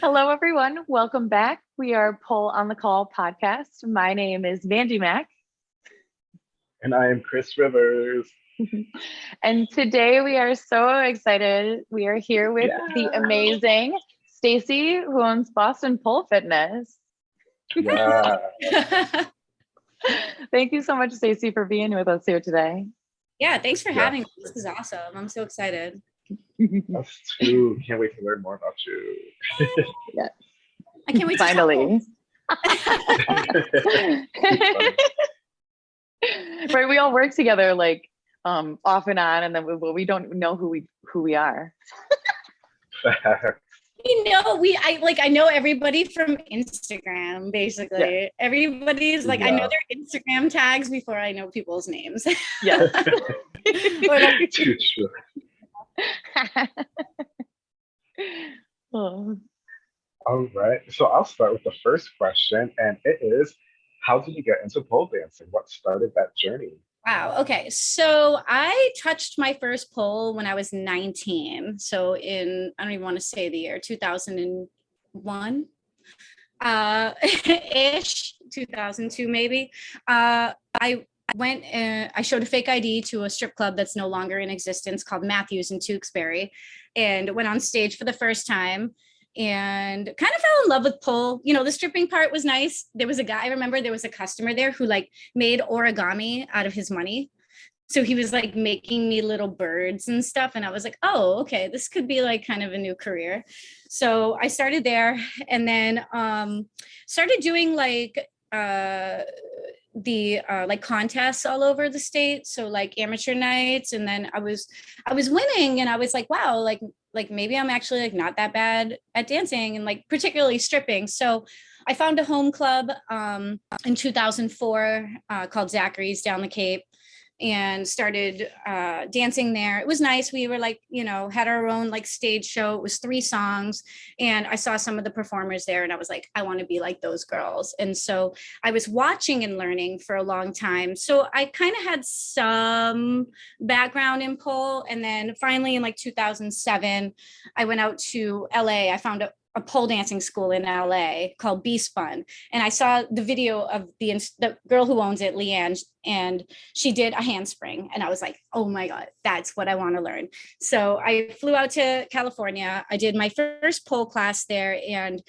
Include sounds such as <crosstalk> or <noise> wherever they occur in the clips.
Hello, everyone. Welcome back. We are Pole on the Call podcast. My name is Vandy Mack. And I am Chris Rivers. <laughs> and today we are so excited. We are here with yeah. the amazing Stacy, who owns Boston Pole Fitness. Yeah. <laughs> Thank you so much, Stacy, for being with us here today. Yeah, thanks for having me. This is awesome. I'm so excited. <laughs> Us too. Can't wait to learn more about you. yeah. I can't wait Finally. <laughs> right, we all work together like um off and on and then we, we don't know who we who we are. <laughs> you know, we I like I know everybody from Instagram basically. Yeah. Everybody's like yeah. I know their Instagram tags before I know people's names. Yeah. Too true. Oh. <laughs> All right. So I'll start with the first question, and it is How did you get into pole dancing? What started that journey? Wow. Okay. So I touched my first pole when I was 19. So in, I don't even want to say the year, 2001 uh <laughs> ish 2002 maybe uh i went and I showed a fake ID to a strip club that's no longer in existence called Matthews in Tewksbury and went on stage for the first time and kind of fell in love with pole. You know, the stripping part was nice. There was a guy, I remember there was a customer there who like made origami out of his money. So he was like making me little birds and stuff. And I was like, oh, okay, this could be like kind of a new career. So I started there and then um, started doing like uh, the uh, like contests all over the state. So like amateur nights and then i was i was winning and i was like wow like like maybe i'm actually like not that bad at dancing and like particularly stripping. So i found a home club um in 2004 uh, called zachary's down the cape and started uh, dancing there. It was nice. We were like, you know, had our own like stage show. It was three songs. And I saw some of the performers there and I was like, I want to be like those girls. And so I was watching and learning for a long time. So I kind of had some background in pole. And then finally in like 2007, I went out to LA. I found a, a pole dancing school in LA called B Spun. And I saw the video of the, the girl who owns it, Leanne, and she did a handspring. And I was like, oh my God, that's what I want to learn. So I flew out to California. I did my first pole class there and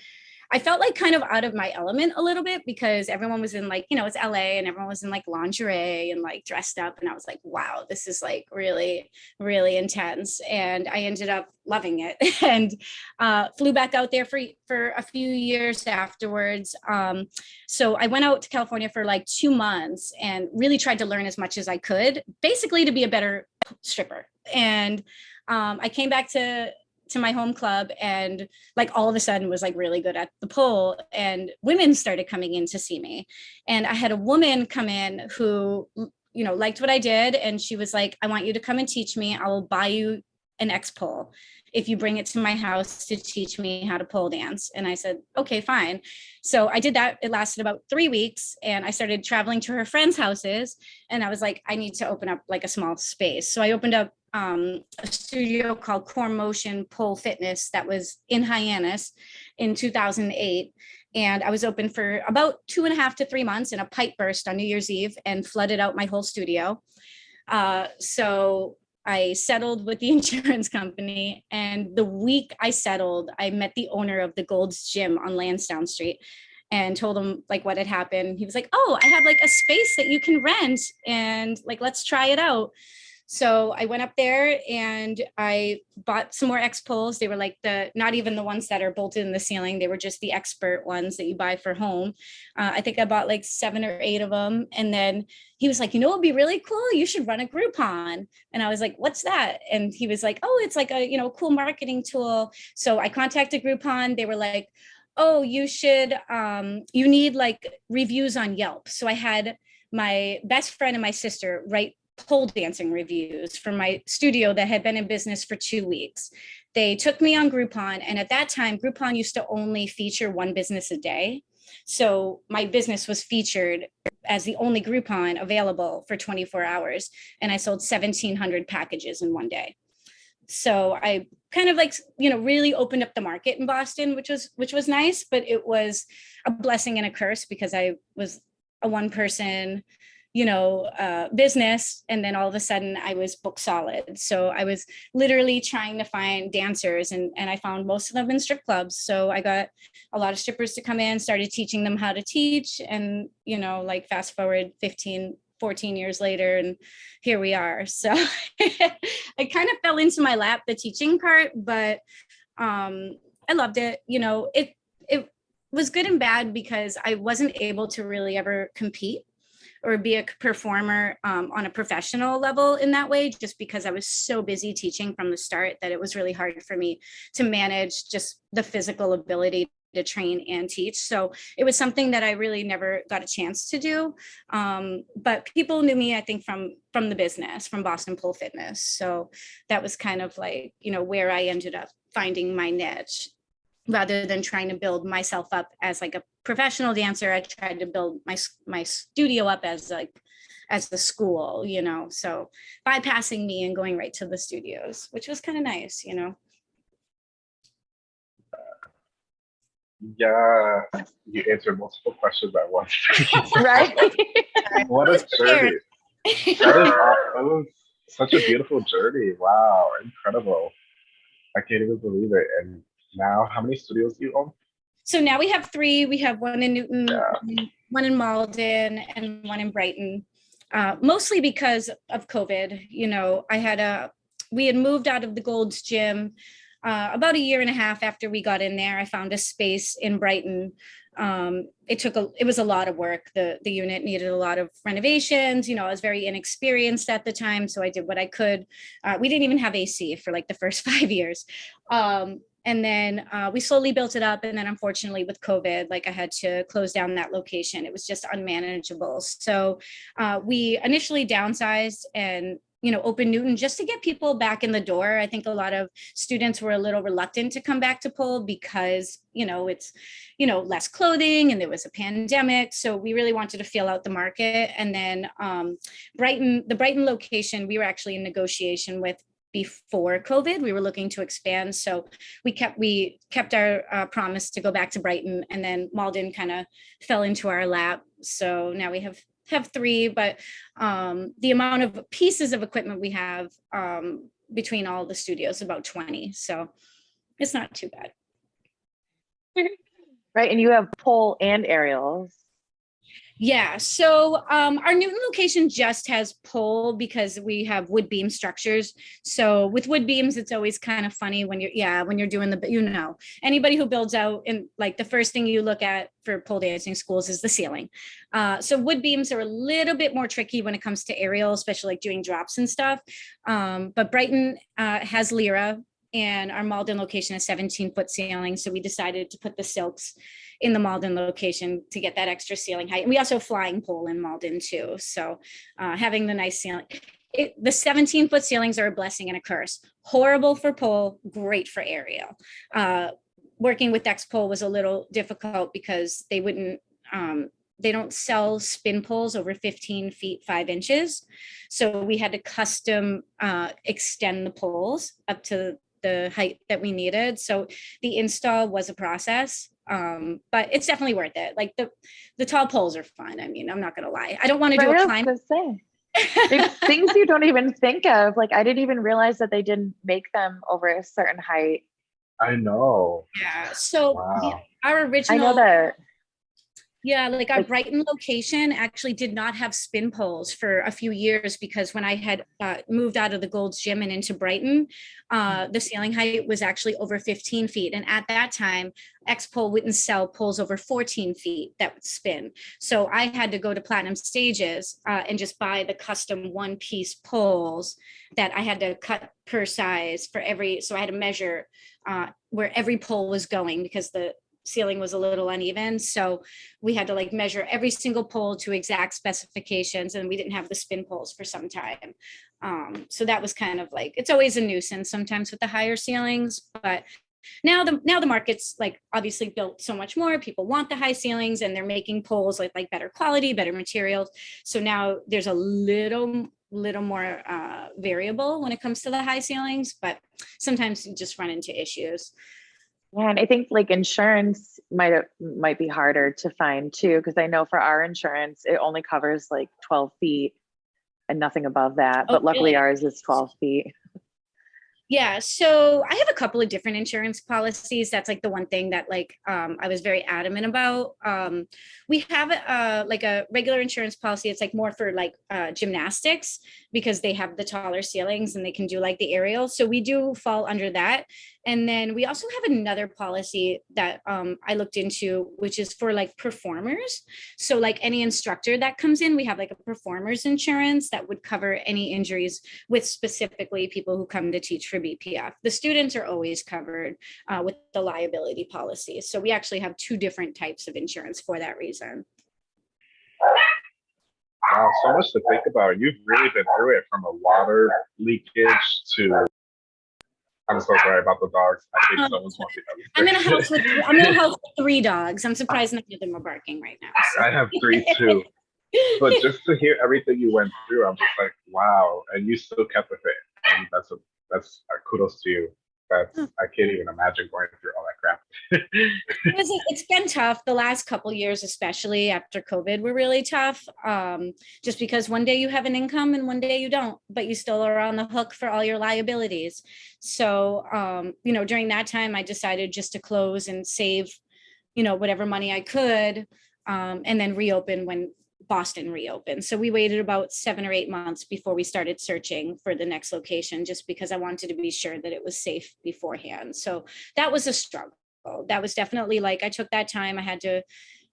I felt like kind of out of my element a little bit because everyone was in like, you know, it's LA and everyone was in like lingerie and like dressed up. And I was like, wow, this is like really, really intense. And I ended up loving it <laughs> and uh, flew back out there for, for a few years afterwards. Um, so I went out to California for like two months and really tried to learn as much as I could, basically to be a better stripper. And um, I came back to to my home club and like all of a sudden was like really good at the pole and women started coming in to see me. And i had a woman come in who you know liked what i did and she was like i want you to come and teach me. I will buy you an X-Pole if you bring it to my house to teach me how to pole dance and i said okay fine so i did that it lasted about three weeks and i started traveling to her friends houses and i was like i need to open up like a small space so i opened up um, a studio called Core Motion Pole Fitness that was in Hyannis in 2008. And I was open for about two and a half to three months and a pipe burst on New Year's Eve and flooded out my whole studio. Uh, so I settled with the <laughs> insurance company. And the week I settled, I met the owner of the Gold's Gym on Lansdowne Street and told him like what had happened. He was like, oh, I have like a space that you can rent and like, let's try it out. So I went up there and I bought some more X poles. They were like the, not even the ones that are bolted in the ceiling. They were just the expert ones that you buy for home. Uh, I think I bought like seven or eight of them. And then he was like, you know, it'd be really cool. You should run a Groupon. And I was like, what's that? And he was like, oh, it's like a, you know, cool marketing tool. So I contacted Groupon. They were like, oh, you should, um, you need like reviews on Yelp. So I had my best friend and my sister write pole dancing reviews from my studio that had been in business for two weeks. They took me on Groupon and at that time Groupon used to only feature one business a day. So my business was featured as the only Groupon available for 24 hours and I sold 1700 packages in one day. so I kind of like, you know, really opened up the market in Boston, which was which was nice, but it was a blessing and a curse because I was a one person, you know, uh, business. And then all of a sudden I was book solid. So I was literally trying to find dancers and, and I found most of them in strip clubs. So I got a lot of strippers to come in, started teaching them how to teach and, you know, like fast forward 15, 14 years later and here we are <laughs> so i kind of fell into my lap the teaching part but um i loved it you know it it was good and bad because i wasn't able to really ever compete or be a performer um, on a professional level in that way, just because I was so busy teaching from the start that it was really hard for me to manage just the physical ability to train and teach. So it was something that I really never got a chance to do. Um, but people knew me, I think, from from the business, from Boston Pole Fitness. So that was kind of like, you know, where I ended up finding my niche rather than trying to build myself up as like a professional dancer. I tried to build my my studio up as like as the school, you know, so bypassing me and going right to the studios, which was kind of nice, you know. Yeah, you answered multiple questions at once. <laughs> right? <laughs> what a journey. That is, that was such a beautiful journey. Wow, incredible. I can't even believe it. And now, how many studios do you own? So now we have three. We have one in Newton, yeah. one in Malden, and one in Brighton. Uh, mostly because of COVID. You know, I had a, we had moved out of the Gold's Gym uh, about a year and a half after we got in there, I found a space in Brighton. Um, it took a, it was a lot of work. The, the unit needed a lot of renovations. You know, I was very inexperienced at the time, so I did what I could. Uh, we didn't even have AC for like the first <laughs> five years. Um, and then uh, we slowly built it up. And then unfortunately with COVID, like I had to close down that location. It was just unmanageable. So uh, we initially downsized and you know, open Newton just to get people back in the door. I think a lot of students were a little reluctant to come back to pole because, you know, it's, you know, less clothing and there was a pandemic. So we really wanted to feel out the market. And then um, Brighton, the Brighton location, we were actually in negotiation with before COVID. We were looking to expand, so we kept we kept our uh, promise to go back to Brighton, and then Malden kind of fell into our lap. So now we have have three, but um, the amount of pieces of equipment we have um, between all the studios about 20. So it's not too bad. Right, and you have pole and aerials. Yeah, so um, our Newton location just has pole because we have wood beam structures. So with wood beams, it's always kind of funny when you're, yeah, when you're doing the, you know, anybody who builds out and like the first thing you look at for pole dancing schools is the ceiling. Uh, so wood beams are a little bit more tricky when it comes to aerial, especially like doing drops and stuff. Um, but Brighton uh, has Lyra and our Malden location has 17 foot ceiling. So we decided to put the silks in the Malden location to get that extra ceiling height. And we also flying pole in Malden too. So uh, having the nice ceiling, it, the 17 foot ceilings are a blessing and a curse. Horrible for pole, great for aerial. Uh, working with X-Pole was a little difficult because they wouldn't, um, they don't sell spin poles over 15 feet, five inches. So we had to custom uh, extend the poles up to the height that we needed. So the install was a process um but it's definitely worth it. Like the the tall poles are fun i mean i'm not gonna lie. I don't want to do a climb <laughs> things you don't even think of. Like i didn't even realize that they didn't make them over a certain height. I know. Yeah so wow. our original i know that yeah, like our Brighton location actually did not have spin poles for a few years because when I had uh, moved out of the Gold's Gym and into Brighton, uh, the ceiling height was actually over 15 feet. And at that time, X-Pole wouldn't sell poles over 14 feet that would spin. So I had to go to Platinum Stages uh, and just buy the custom one piece poles that I had to cut per size for every, so I had to measure uh, where every pole was going because the ceiling was a little uneven. So we had to like measure every single pole to exact specifications and we didn't have the spin poles for some time. Um, so that was kind of like, it's always a nuisance sometimes with the higher ceilings, but now the now the market's like obviously built so much more people want the high ceilings and they're making poles like like better quality better materials so now there's a little little more uh, variable when it comes to the high ceilings, but sometimes you just run into issues. Yeah, and I think like insurance might might be harder to find too, because I know for our insurance, it only covers like 12 feet and nothing above that. Oh, But luckily really? ours is 12 feet. Yeah, so I have a couple of different insurance policies. That's like the one thing that like um, I was very adamant about. Um, we have uh, like a regular insurance policy. It's like more for like uh, gymnastics because they have the taller ceilings and they can do like the aerial. So we do fall under that. And then we also have another policy that um, I looked into, which is for like performers. So like any instructor that comes in, we have like a performers insurance that would cover any injuries with specifically people who come to teach for BPF. The students are always covered uh, with the liability policy. So we actually have two different types of insurance for that reason. Wow, so much to think about. You've really been through it from a water leakage to. I'm so sorry about the dogs. I think Um, someone's walking I'm in a house with I'm in a house with three dogs. I'm surprised none of them are barking right now. so. I have three too. <laughs> But just to hear everything you went through, I'm just like, wow. And you still kept with it. And that's a, that's uh, kudos to you. That's I can't even imagine going through all that crap. It <laughs> it's been tough the last couple years, especially after COVID were really tough. Um, just because one day you have an income and one day you don't, but you still are on the hook for all your liabilities. So, um, you know, during that time, I decided just to close and save, you know, whatever money I could, um, and then reopen when Boston reopened. So we waited about seven or eight months before we started searching for the next location, just because I wanted to be sure that it was safe beforehand. So that was a struggle. That was definitely like, I took that time. I had to,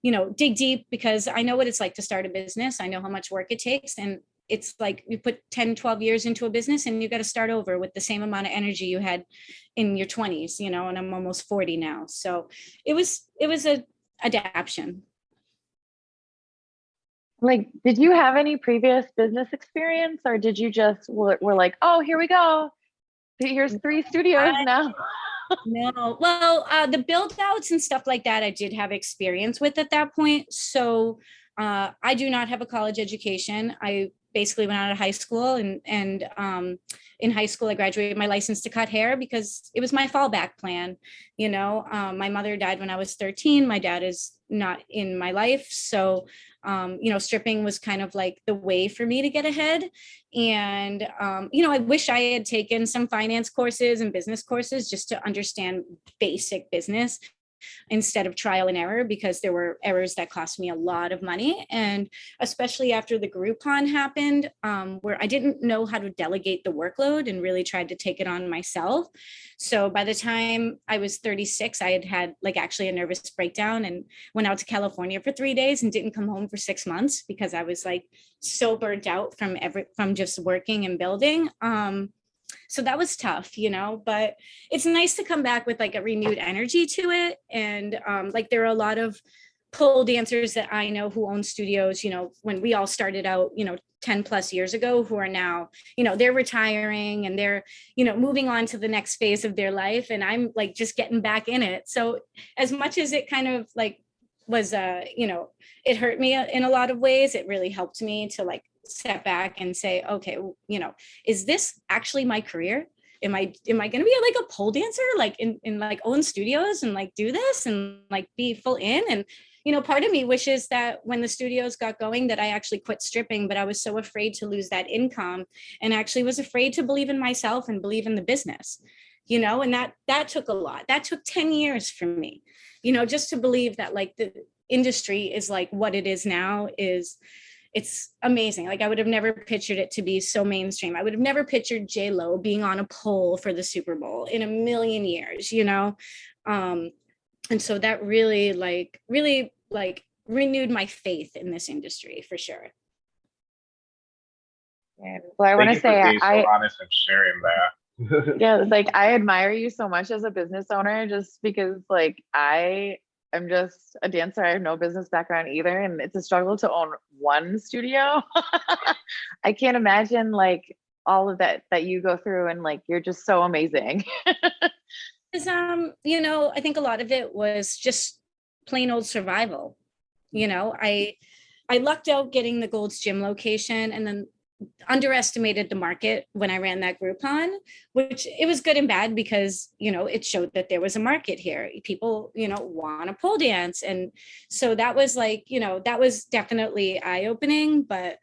you know, dig deep because I know what it's like to start a business. I know how much work it takes. And it's like you put 10, 12 years into a business and you got to start over with the same amount of energy you had in your 20s, you know, and I'm almost 40 now. So it was, it was a adaptation. Like, did you have any previous business experience or did you just were, were like, oh, here we go. Here's three studios I- now. <laughs> No, well, uh, the build outs and stuff like that, I did have experience with at that point. So uh, I do not have a college education. I basically went out of high school and and um, in high school I graduated my license to cut hair because it was my fallback plan. You know, um, my mother died when I was 13. My dad is not in my life, so um, you know, stripping was kind of like the way for me to get ahead. And, um, you know, I wish I had taken some finance courses and business courses just to understand basic business instead of trial and error because there were errors that cost me a lot of money. And especially after the groupon happened um, where i didn't know how to delegate the workload and really tried to take it on myself. So by the time i was 36 i had had like actually a nervous breakdown and went out to california for three days and didn't come home for six months because i was like so burnt out from every from just working and building. Um, so that was tough you know but it's nice to come back with like a renewed energy to it and um, like there are a lot of pole dancers that i know who own studios you know when we all started out you know 10 plus years ago who are now you know they're retiring and they're you know moving on to the next phase of their life and i'm like just getting back in it. So as much as it kind of like was uh you know it hurt me in a lot of ways it really helped me to like step back and say okay you know is this actually my career? Am i am i going to be like a pole dancer like in, in like own studios and like do this and like be full in? And you know part of me wishes that when the studios got going that i actually quit stripping but i was so afraid to lose that income and actually was afraid to believe in myself and believe in the business you know and that that took a lot. That took 10 years for me you know just to believe that like the industry is like what it is now is it's amazing. Like I would have never pictured it to be so mainstream. I would have never pictured J Lo being on a pole for the Super Bowl in a million years, you know. Um, and so that really, like, really, like, renewed my faith in this industry for sure. And, well, I want to say being so I honest and sharing that. <laughs> yeah, like I admire you so much as a business owner just because like I am just a dancer. I have no business background either and it's a struggle to own one studio. <laughs> I can't imagine like all of that that you go through and like you're just so amazing. <laughs> Um, you know, I think a lot of it was just plain old survival. You know, I I lucked out getting the Gold's Gym location and then underestimated the market when I ran that Groupon, which it was good and bad because, you know, it showed that there was a market here. People, you know, want to pole dance. And so that was like, you know, that was definitely eye opening, but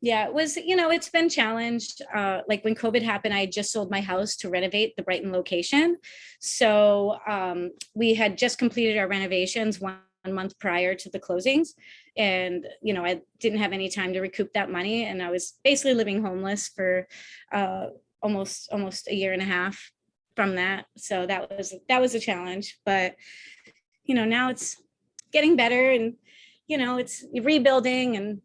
yeah, it was, you know, it's been challenged. Uh, like when COVID happened, I just sold my house to renovate the Brighton location. So um, we had just completed our renovations one month prior to the closings. And, you know, I didn't have any time to recoup that money. And I was basically living homeless for uh, almost, almost a year and a half from that. So that was, that was a challenge, but, you know, now it's getting better and, you know, it's rebuilding and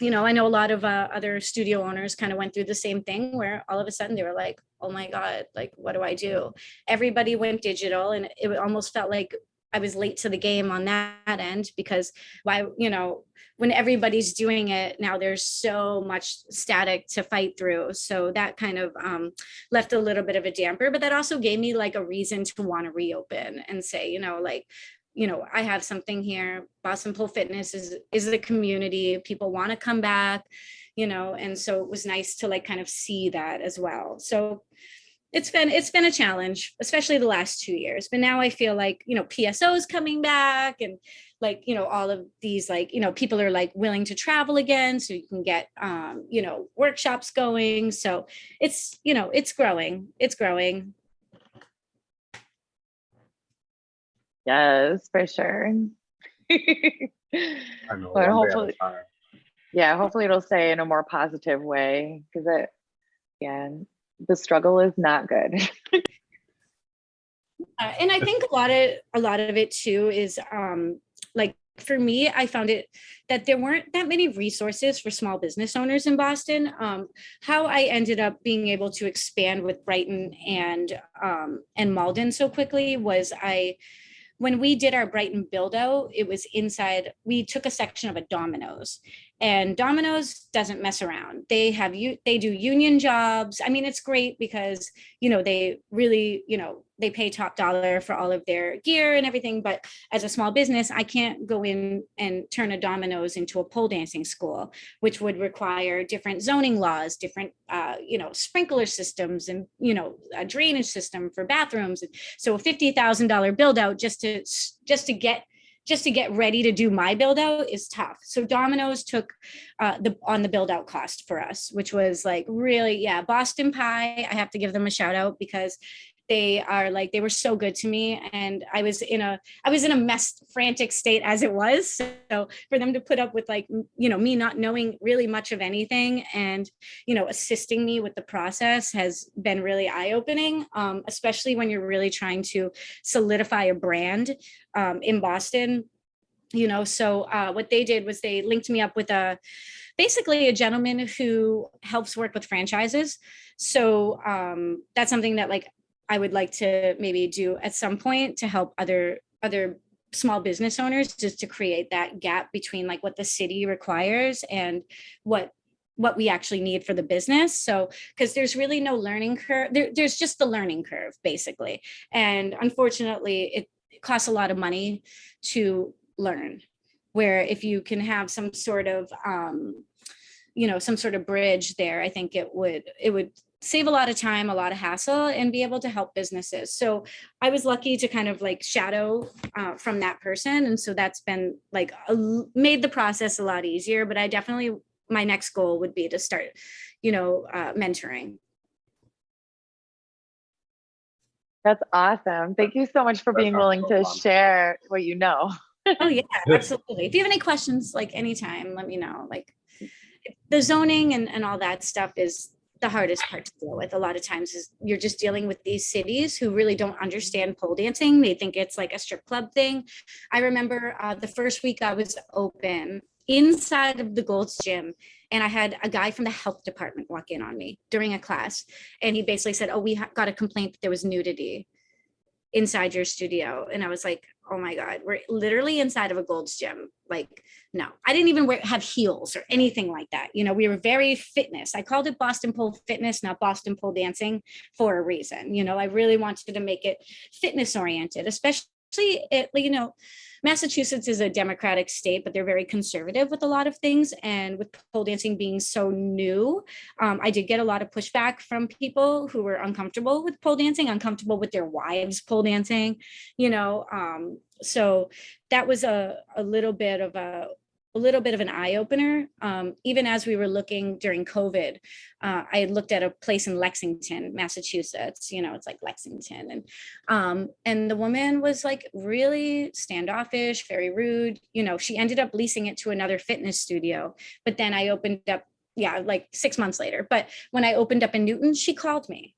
you know, I know a lot of uh, other studio owners kind of went through the same thing where all of a sudden they were like, oh my God, like, what do I do? Everybody went digital and it almost felt like I was late to the game on that end because why, you know, when everybody's doing it now, there's so much static to fight through. So that kind of um, left a little bit of a damper, but that also gave me like a reason to want to reopen and say, you know, like, you know, I have something here. Boston Pole Fitness is is a community. People want to come back, you know, and so it was nice to like kind of see that as well. So it's been it's been a challenge, especially the last two years. But now I feel like, you know, PSO is coming back and like, you know, all of these like, you know, people are like willing to travel again. So you can get um, you know, workshops going. So it's, you know, it's growing. It's growing. Yes, for sure. <laughs> But one day at a hopefully- yeah, hopefully it'll say in a more positive way because it, yeah, the struggle is not good. <laughs> Uh, and I think a lot of a lot of it too is um, like for me, I found it that there weren't that many resources for small business owners in Boston. Um, how I ended up being able to expand with Brighton and um, and Malden so quickly was I when we did our Brighton build out, it was inside, we took a section of a Domino's and Domino's doesn't mess around. They have you, they do union jobs. I mean, it's great because, you know, they really, you know, they pay top dollar for all of their gear and everything. But as a small business, I can't go in and turn a Domino's into a pole dancing school, which would require different zoning laws, different, uh, you know, sprinkler systems and, you know, a drainage system for bathrooms. And so a $50,000 build out just to, just to get just to get ready to do my build out is tough. So Domino's took uh, the on the build out cost for us, which was like really, yeah, Boston Pie. I have to give them a shout out because they are like they were so good to me and i was in a i was in a mess frantic state as it was. So for them to put up with like you know me not knowing really much of anything and you know assisting me with the process has been really eye-opening um, especially when you're really trying to solidify a brand um, in boston you know. So uh, what they did was they linked me up with a basically a gentleman who helps work with franchises. So um, that's something that like I would like to maybe do at some point to help other other small business owners just to create that gap between like what the city requires and what what we actually need for the business. So, because there's really no learning curve, there, there's just the learning curve basically. And unfortunately, it, it costs a lot of money to learn. Where if you can have some sort of, um, you know, some sort of bridge there, I think it would it would save a lot of time, a lot of hassle, and be able to help businesses. So I was lucky to kind of like shadow uh, from that person. And so that's been like a, made the process a lot easier, but I definitely, my next goal would be to start, you know, uh, mentoring. That's awesome. Thank you so much for being sounds willing so to fun. share what you know. Oh yeah, <laughs> absolutely. If you have any questions, like anytime, let me know. Like the zoning and, and all that stuff is the hardest part to deal with. A lot of times is you're just dealing with these cities who really don't understand pole dancing. They think it's like a strip club thing. I remember uh, the first week I was open inside of the Gold's Gym and I had a guy from the health department walk in on me during a class. And he basically said, oh, we got a complaint that there was nudity inside your studio. And I was like, oh my God, we're literally inside of a Gold's Gym. Like, no, I didn't even wear, have heels or anything like that. You know, we were very fitness. I called it Boston Pole Fitness, not Boston Pole Dancing for a reason. You know, I really wanted to make it fitness oriented, especially especially it, you know, Massachusetts is a democratic state, but they're very conservative with a lot of things. And with pole dancing being so new, um, I did get a lot of pushback from people who were uncomfortable with pole dancing, uncomfortable with their wives pole dancing, you know. Um, so that was a, a little bit of a a little bit of an eye opener. Um, even as we were looking during COVID, uh, I looked at a place in Lexington, Massachusetts, you know, it's like Lexington. And, um, and the woman was like really standoffish, very rude. You know, she ended up leasing it to another fitness studio. But then I opened up, yeah, like six months later. But when I opened up in Newton, she called me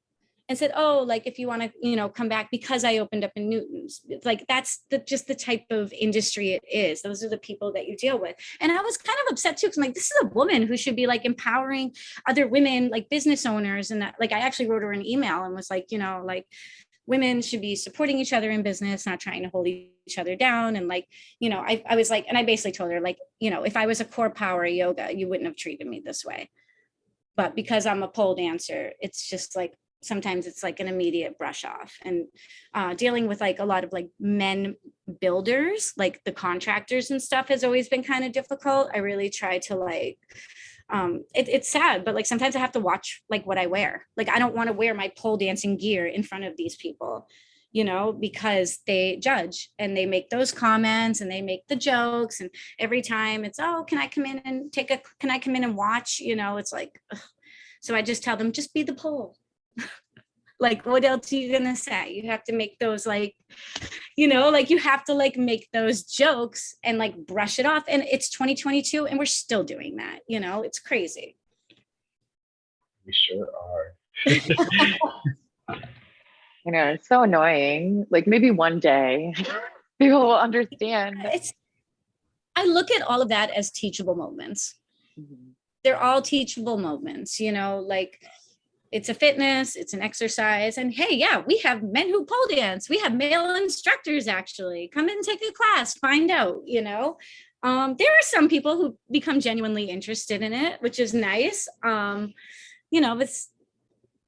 and said, oh, like if you want to, you know, come back because I opened up in Newton's. Like that's the just the type of industry it is. Those are the people that you deal with. And I was kind of upset too, because I'm like, this is a woman who should be like empowering other women, like business owners. And that like I actually wrote her an email and was like, you know, like women should be supporting each other in business, not trying to hold each other down. And like, you know, I, I was like, and I basically told her, like, you know, if I was a CorePower Yoga, you wouldn't have treated me this way. But because I'm a pole dancer, it's just like sometimes it's like an immediate brush off and uh, dealing with like a lot of like men builders like the contractors and stuff has always been kind of difficult. I really try to like um it, it's sad but like sometimes i have to watch like what i wear. Like i don't want to wear my pole dancing gear in front of these people you know because they judge and they make those comments and they make the jokes and every time it's oh can i come in and take a can i come in and watch? You know it's like ugh. so i just tell them just be the pole like what else are you gonna say you have to make those like you know like you have to like make those jokes and like brush it off and it's 2022 and we're still doing that you know it's crazy We sure are. <laughs> <laughs> You know, it's so annoying. Like maybe one day <laughs> people will understand. it's i look at all of that as teachable moments Mhm. they're all teachable moments you know like it's a fitness it's an exercise and hey yeah we have men who pole dance we have male instructors actually. Come in and take a class find out you know? Um there are some people who become genuinely interested in it which is nice. Um you know it's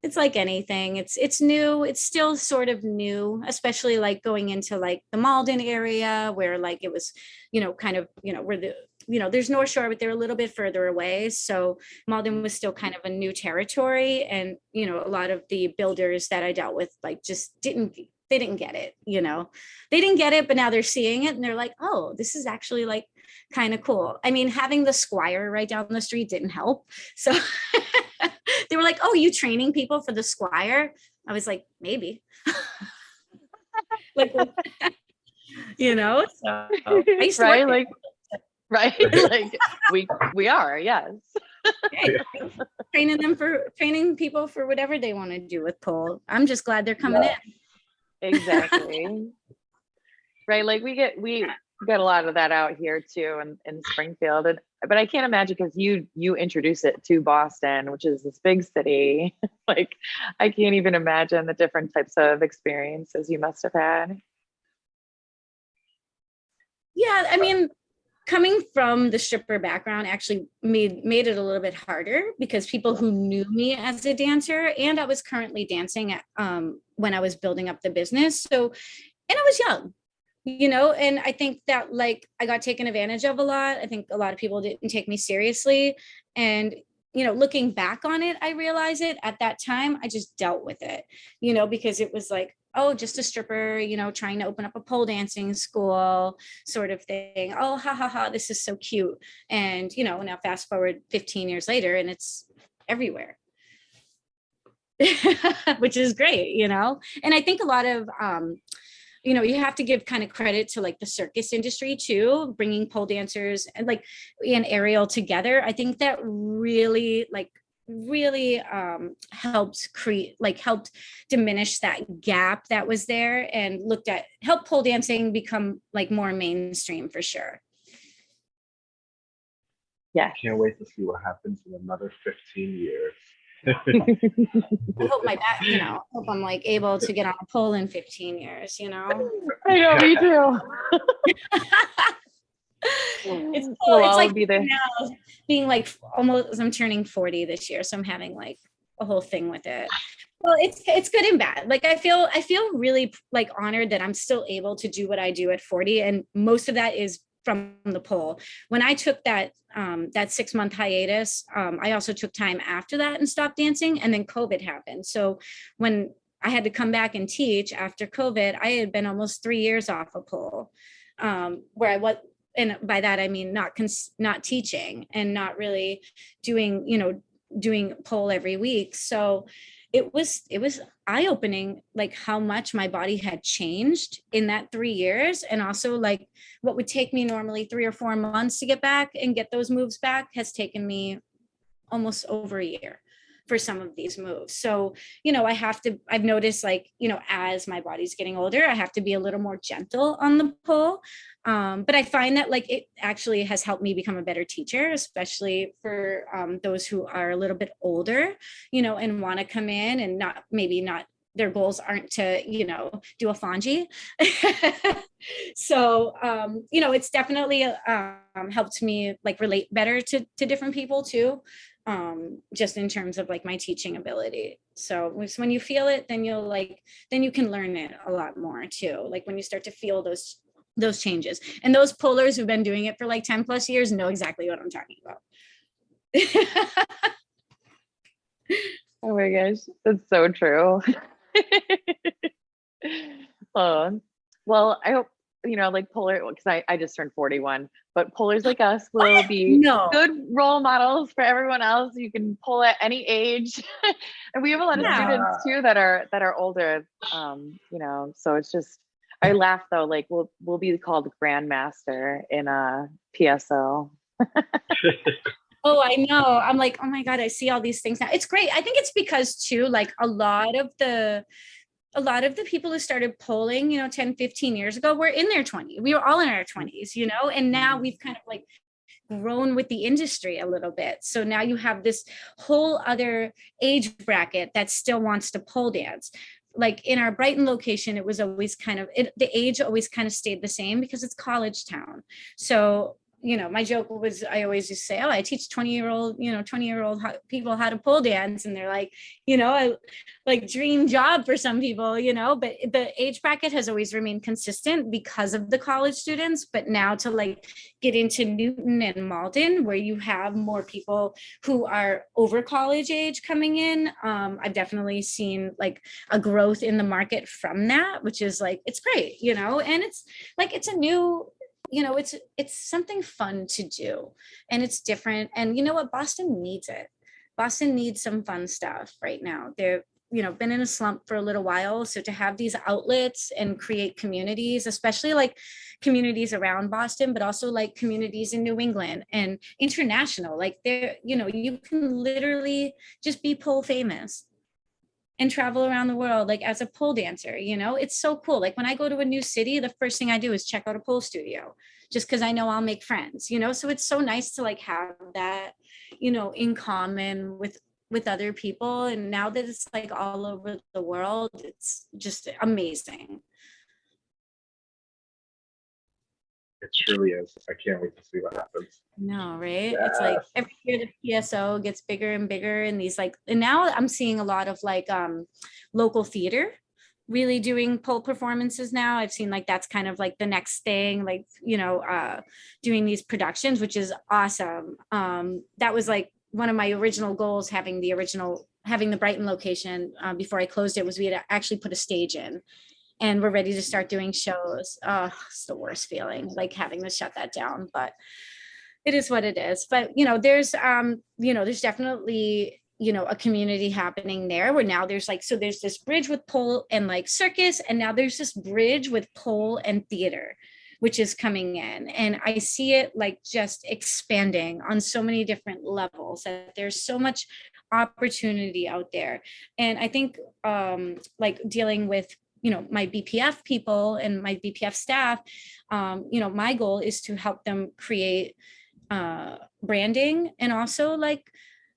it's like anything. It's it's new it's still sort of new especially like going into like the malden area where like it was you know kind of you know where the you know there's north shore but they're a little bit further away. So malden was still kind of a new territory and you know a lot of the builders that i dealt with like just didn't they didn't get it you know. They didn't get it but now they're seeing it and they're like oh this is actually like kind of cool. I mean having the squire right down the street didn't help. So <laughs> they were like oh you training people for the squire? I was like maybe. <laughs> Like <laughs> you know? So I used to right? Like, right? <laughs> <laughs> like we we are, yes. Hey, training them for training people for whatever they want to do with pole. I'm just glad they're coming Yeah. in. Exactly. <laughs> right. Like we get we get a lot of that out here too in, in Springfield. And but I can't imagine because you you introduce it to Boston, which is this big city. like I can't even imagine the different types of experiences you must have had. Yeah, I mean, coming from the stripper background actually made made it a little bit harder because people who knew me as a dancer and I was currently dancing at, um, when I was building up the business. So, and I was young, you know, and I think that like I got taken advantage of a lot. I think a lot of people didn't take me seriously. And, you know, looking back on it, I realize it at that time, I just dealt with it, you know, because it was like, oh, just a stripper, you know, trying to open up a pole dancing school sort of thing. Oh, ha ha ha, this is so cute. And, you know, now fast forward 15 years later and it's everywhere. <laughs> Which is great, you know. And I think a lot of um you know, you have to give kind of credit to like the circus industry too, bringing pole dancers and like and aerial together. I think that really like really um helped create like helped diminish that gap that was there and looked at helped pole dancing become like more mainstream for sure Yes. Can't wait to see what happens in another 15 years. <laughs> i hope my back you know hope i'm like able to get on a pole in 15 years you know I know, me too. <laughs> <laughs> it's cool. We'll it's like be there. now being like almost i'm turning 40 this year so i'm having like a whole thing with it. Well it's it's good and bad. Like i feel i feel really like honored that i'm still able to do what i do at 40 and most of that is from the pole when i took that um that six month hiatus um i also took time after that and stopped dancing and then covid happened. So when i had to come back and teach after covid i had been almost three years off a pole um where i was and by that i mean not not teaching and not really doing you know doing pole every week. So it was it was eye-opening like how much my body had changed in that three years. And also like what would take me normally three or four months to get back and get those moves back has taken me almost over a year for some of these moves. So you know i have to i've noticed like you know as my body's getting older i have to be a little more gentle on the pole um, but i find that like it actually has helped me become a better teacher especially for um, those who are a little bit older you know and want to come in and not maybe not their goals aren't to you know do a fonji. <laughs> So um you know it's definitely um helped me like relate better to to different people too um just in terms of like my teaching ability. So when you feel it then you'll like then you can learn it a lot more too like when you start to feel those those changes. And those polers who've been doing it for like 10 plus years know exactly what i'm talking about. <laughs> Oh my gosh, that's so true. <laughs> oh, well, I hope you know, like Poler, because I, I just turned 41, but Polers like us <laughs> will be no good role models for everyone else. You can pull at any age, <laughs> and we have a lot of Yeah. students too that are that are older. Um, you know, so it's just I laugh though, like we'll we'll be called grandmaster in a PSO. <laughs> Oh, I know. I'm like, oh my God, I see all these things now. It's great. I think it's because too, like a lot of the a lot of the people who started poling, you know, 10, 15 years ago were in their 20s. We were all in our 20s, you know, and now mm-hmm. we've kind of like grown with the industry a little bit. So now you have this whole other age bracket that still wants to pole dance. Like in our Brighton location, it was always kind of it, the age always kind of stayed the same because it's college town. So you know, my joke was I always just say, "Oh, I teach twenty year old, you know, twenty year old people how to pole dance," and they're like, you know, I like dream job for some people, you know. But the age bracket has always remained consistent because of the college students. But now to like get into Newton and Malden, where you have more people who are over college age coming in, um, I've definitely seen like a growth in the market from that, which is like it's great, you know, and it's like it's a new you know it's it's something fun to do and it's different and you know what? Boston needs it. Boston needs some fun stuff right now. They're you know been in a slump for a little while so to have these outlets and create communities especially like communities around boston but also like communities in new england and international like there you know you can literally just be pole famous and travel around the world like as a pole dancer you know? It's so cool. Like when i go to a new city the first thing i do is check out a pole studio just because i know i'll make friends you know? So it's so nice to like have that you know in common with with other people. And now that it's like all over the world it's just amazing It truly is. I can't wait to see what happens. no right? It's like every year the pso gets bigger and bigger and these like and now i'm seeing a lot of like um local theater really doing pole performances now. I've seen like that's kind of like the next thing like you know uh doing these productions which is awesome. Um that was like one of my original goals having the original having the brighton location uh, before i closed it was we had actually put a stage in and we're ready to start doing shows. Uh it's the worst feeling like having to shut that down but it is what it is. But you know there's um you know there's definitely you know a community happening there where now there's like so there's this bridge with pole and like circus and now there's this bridge with pole and theater which is coming in. And i see it like just expanding on so many different levels that there's so much opportunity out there. And i think um like dealing with you know my bpf people and my bpf staff um you know my goal is to help them create uh branding and also like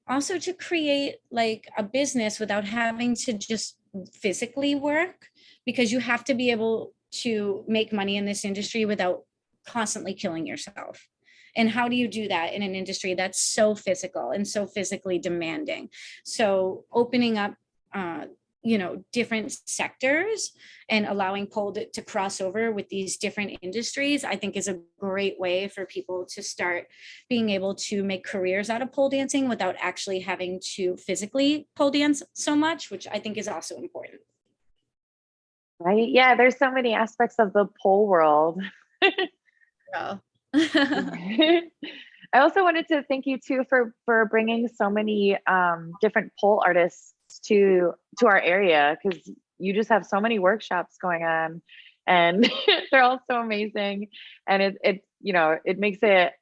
also to create like a business without having to just physically work because you have to be able to make money in this industry without constantly killing yourself. And how do you do that in an industry that's so physical and so physically demanding? So opening up uh, you know, different sectors and allowing pole to, to cross over with these different industries, I think is a great way for people to start being able to make careers out of pole dancing without actually having to physically pole dance so much, which I think is also important. Right? Yeah, there's so many aspects of the pole world. <laughs> So. <laughs> I also wanted to thank you too for for bringing so many um, different pole artists to to our area because you just have so many workshops going on, and <laughs> they're all so amazing, and it it you know it makes it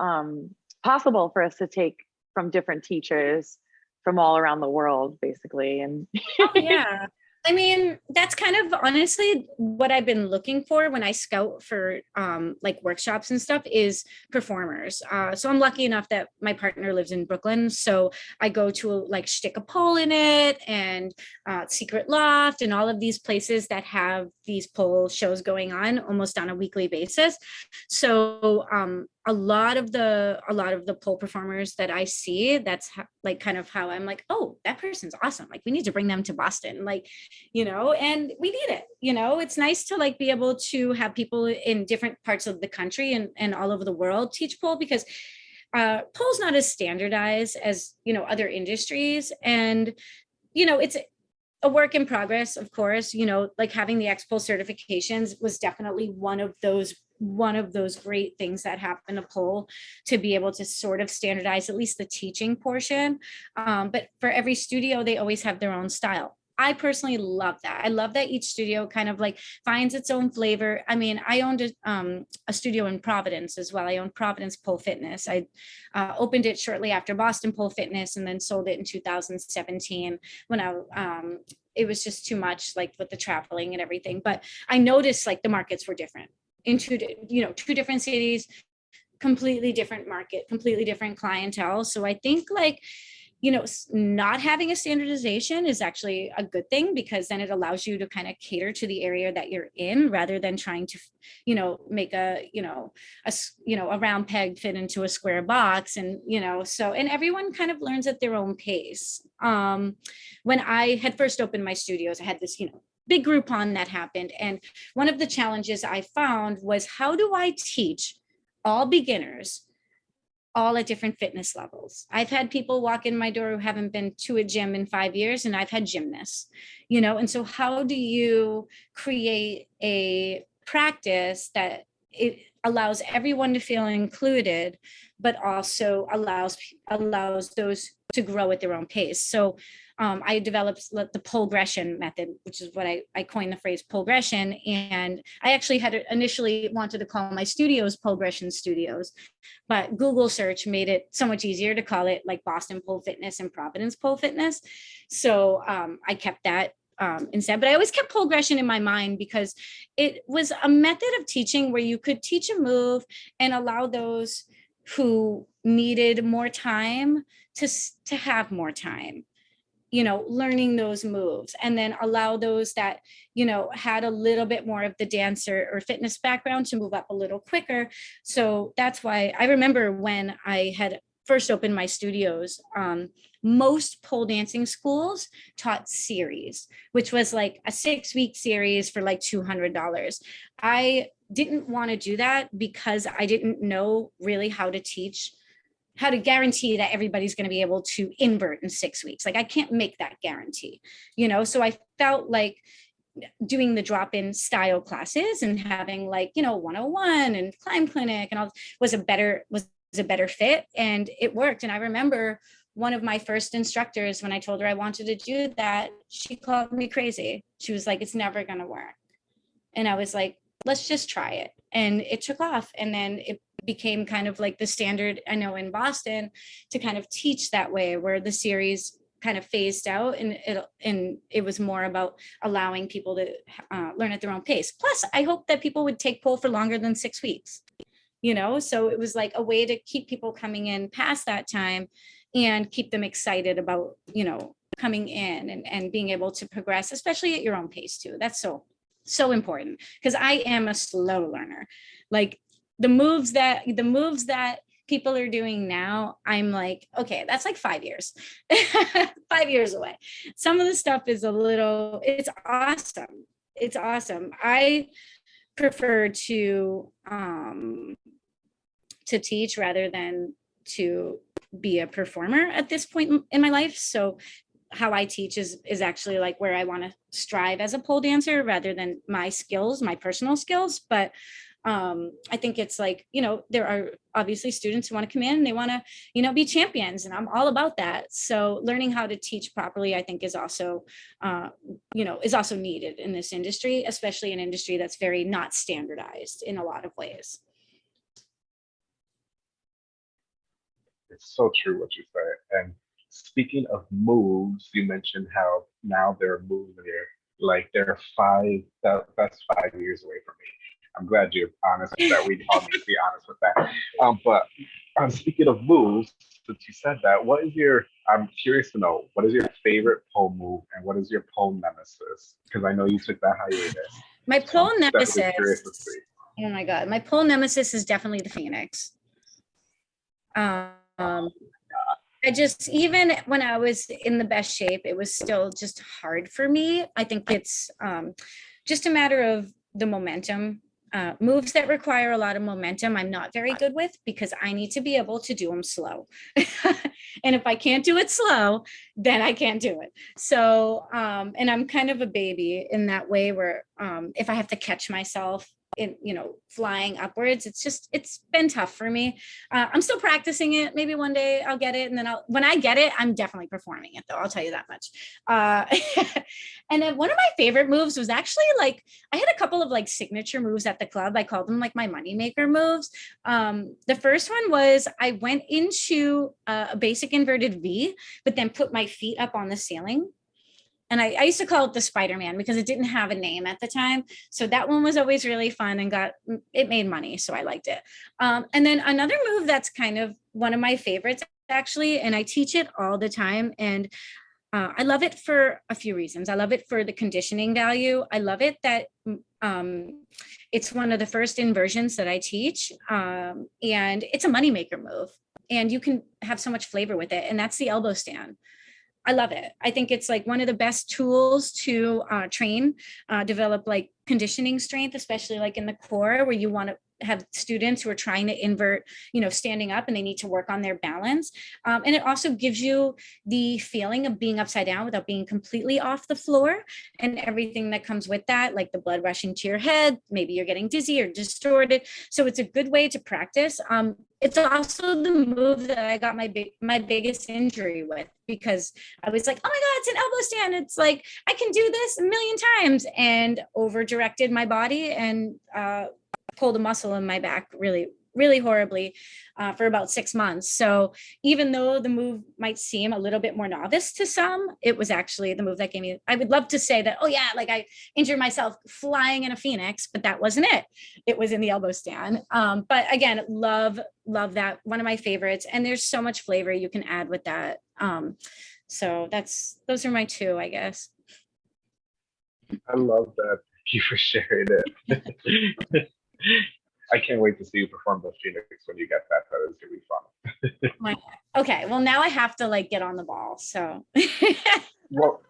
um, possible for us to take from different teachers from all around the world, basically, and Oh, yeah. I mean, that's kind of honestly what I've been looking for when I scout for um, like workshops and stuff is performers. Uh, so I'm lucky enough that my partner lives in Brooklyn. So I go to like Stick a Pole in it and uh, Secret Loft and all of these places that have these pole shows going on almost on a weekly basis. So um, a lot of the a lot of the pole performers that I see, that's ho- like kind of how I'm like, oh, that person's awesome. Like we need to bring them to Boston, like you know, and we need it. You know, it's nice to like be able to have people in different parts of the country and and all over the world teach pole because uh, pole's not as standardized as you know other industries, and you know it's a work in progress, of course, you know, like having the X-Pole certifications was definitely one of those one of those great things that happened to pole to be able to sort of standardize at least the teaching portion. Um, but for every studio, they always have their own style. I personally love that. I love that each studio kind of like finds its own flavor. I mean, I owned a, um, a studio in Providence as well. I owned Providence Pole Fitness. I uh, opened it shortly after Boston Pole Fitness and then sold it in 2017 when I um, it was just too much like with the traveling and everything. But I noticed like the markets were different in two, you know, two different cities, completely different market, completely different clientele. So I think like, you know, not having a standardization is actually a good thing because then it allows you to kind of cater to the area that you're in rather than trying to, you know, make a, you know, a, you know, a round peg fit into a square box and, you know, so, and everyone kind of learns at their own pace. Um, when I had first opened my studios, I had this, you know, big Groupon that happened. And one of the challenges I found was how do I teach all beginners all at different fitness levels. I've had people walk in my door who haven't been to a gym in five years, and I've had gymnasts, you know. And so, how do you create a practice that it allows everyone to feel included, but also allows allows those to grow at their own pace? So, um, I developed the progression method, which is what I, I coined the phrase progression. And I actually had initially wanted to call my studios progression studios, but Google search made it so much easier to call it like Boston Pole Fitness and Providence Pole Fitness. So um, I kept that um, instead, but I always kept progression in my mind because it was a method of teaching where you could teach a move and allow those who needed more time to, to have more time you know learning those moves and then allow those that you know had a little bit more of the dancer or fitness background to move up a little quicker. So that's why i remember when i had first opened my studios um, most pole dancing schools taught series which was like a six week series for like $200 i didn't want to do that because i didn't know really how to teach how to guarantee that everybody's going to be able to invert in six weeks. Like I can't make that guarantee, you know? So I felt like doing the drop-in style classes and having like, you know, 101 and climb clinic and all was a better, was a better fit and it worked. And I remember one of my first instructors, when I told her I wanted to do that, she called me crazy. She was like, it's never going to work. And I was like, let's just try it. And it took off. And then it became kind of like the standard I know in Boston to kind of teach that way, where the series kind of phased out and it and it was more about allowing people to uh, learn at their own pace. Plus, I hope that people would take pole for longer than six weeks. You know, so it was like a way to keep people coming in past that time and keep them excited about, you know, coming in and, and being able to progress, especially at your own pace too. That's so, so important because I am a slow learner. Like the moves that the moves that people are doing now, I'm like, okay, that's like five years, <laughs> five years away. Some of the stuff is a little, it's awesome. It's awesome. I prefer to um to teach rather than to be a performer at this point in- my life. So how I teach is is actually like where I want to strive as a pole dancer rather than my skills, my personal skills. But um, I think it's like, you know, there are obviously students who want to come in and they want to, you know, be champions and I'm all about that. So learning how to teach properly, I think is also, uh, you know, is also needed in this industry, especially an industry that's very not standardized in a lot of ways. It's so true what you say. And speaking of moves, you mentioned how now there are moves in here, like they're five, that, that's five years away from me. I'm glad you're honest with that. We all need to be honest with that. Um, but um, speaking of moves, since you said that, what is your, I'm curious to know, what is your favorite pole move and what is your pole nemesis? Because I know you took that hiatus. My so pole I'm nemesis. curious to see. Oh my god, my pole nemesis is definitely the phoenix. Um, I just even when I was in the best shape, it was still just hard for me. I think it's um, just a matter of the momentum. Uh, moves that require a lot of momentum, I'm not very good with because I need to be able to do them slow. <laughs> and if I can't do it slow, then I can't do it. So, um, and I'm kind of a baby in that way where um, if I have to catch myself in, you know, flying upwards, it's just, it's been tough for me. Uh, I'm still practicing it. Maybe one day I'll get it. And then I'll, when I get it, I'm definitely performing it though. I'll tell you that much. Uh, <laughs> and then one of my favorite moves was actually like, I had a couple of like signature moves at the club. I called them like my moneymaker moves. Um, the first one was I went into a basic inverted V, but then put my feet up on the ceiling. And I, I used to call it the Spider-Man because it didn't have a name at the time. So that one was always really fun and got, it made money. So I liked it. Um, and then another move that's kind of one of my favorites actually, and I teach it all the time. And uh, I love it for a few reasons. I love it for the conditioning value. I love it that um, it's one of the first inversions that I teach. Um, and it's a moneymaker move. And you can have so much flavor with it. And that's the elbow stand. I love it. I think it's like one of the best tools to uh, train, uh, develop like conditioning strength, especially like in the core where you want to have students who are trying to invert, you know, standing up and they need to work on their balance. Um, and it also gives you the feeling of being upside down without being completely off the floor and everything that comes with that, like the blood rushing to your head, maybe you're getting dizzy or distorted. So it's a good way to practice. Um, it's also the move that I got my big my biggest injury with because I was like, oh my God, it's an elbow stand. It's like I can do this a million times and over directed my body and uh, pulled a muscle in my back really really horribly uh, for about six months. So even though the move might seem a little bit more novice to some, it was actually the move that gave me, I would love to say that, oh yeah, like I injured myself flying in a Phoenix, but that wasn't it. It was in the elbow stand. Um, but again, love, love that. One of my favorites. And there's so much flavor you can add with that. Um, so that's, those are my two, I guess. I love that. Thank you for sharing it. <laughs> I can't wait to see you perform the Phoenix when you get that. That is gonna be fun. <laughs> Okay, well now I have to like get on the ball, so. <laughs> Well,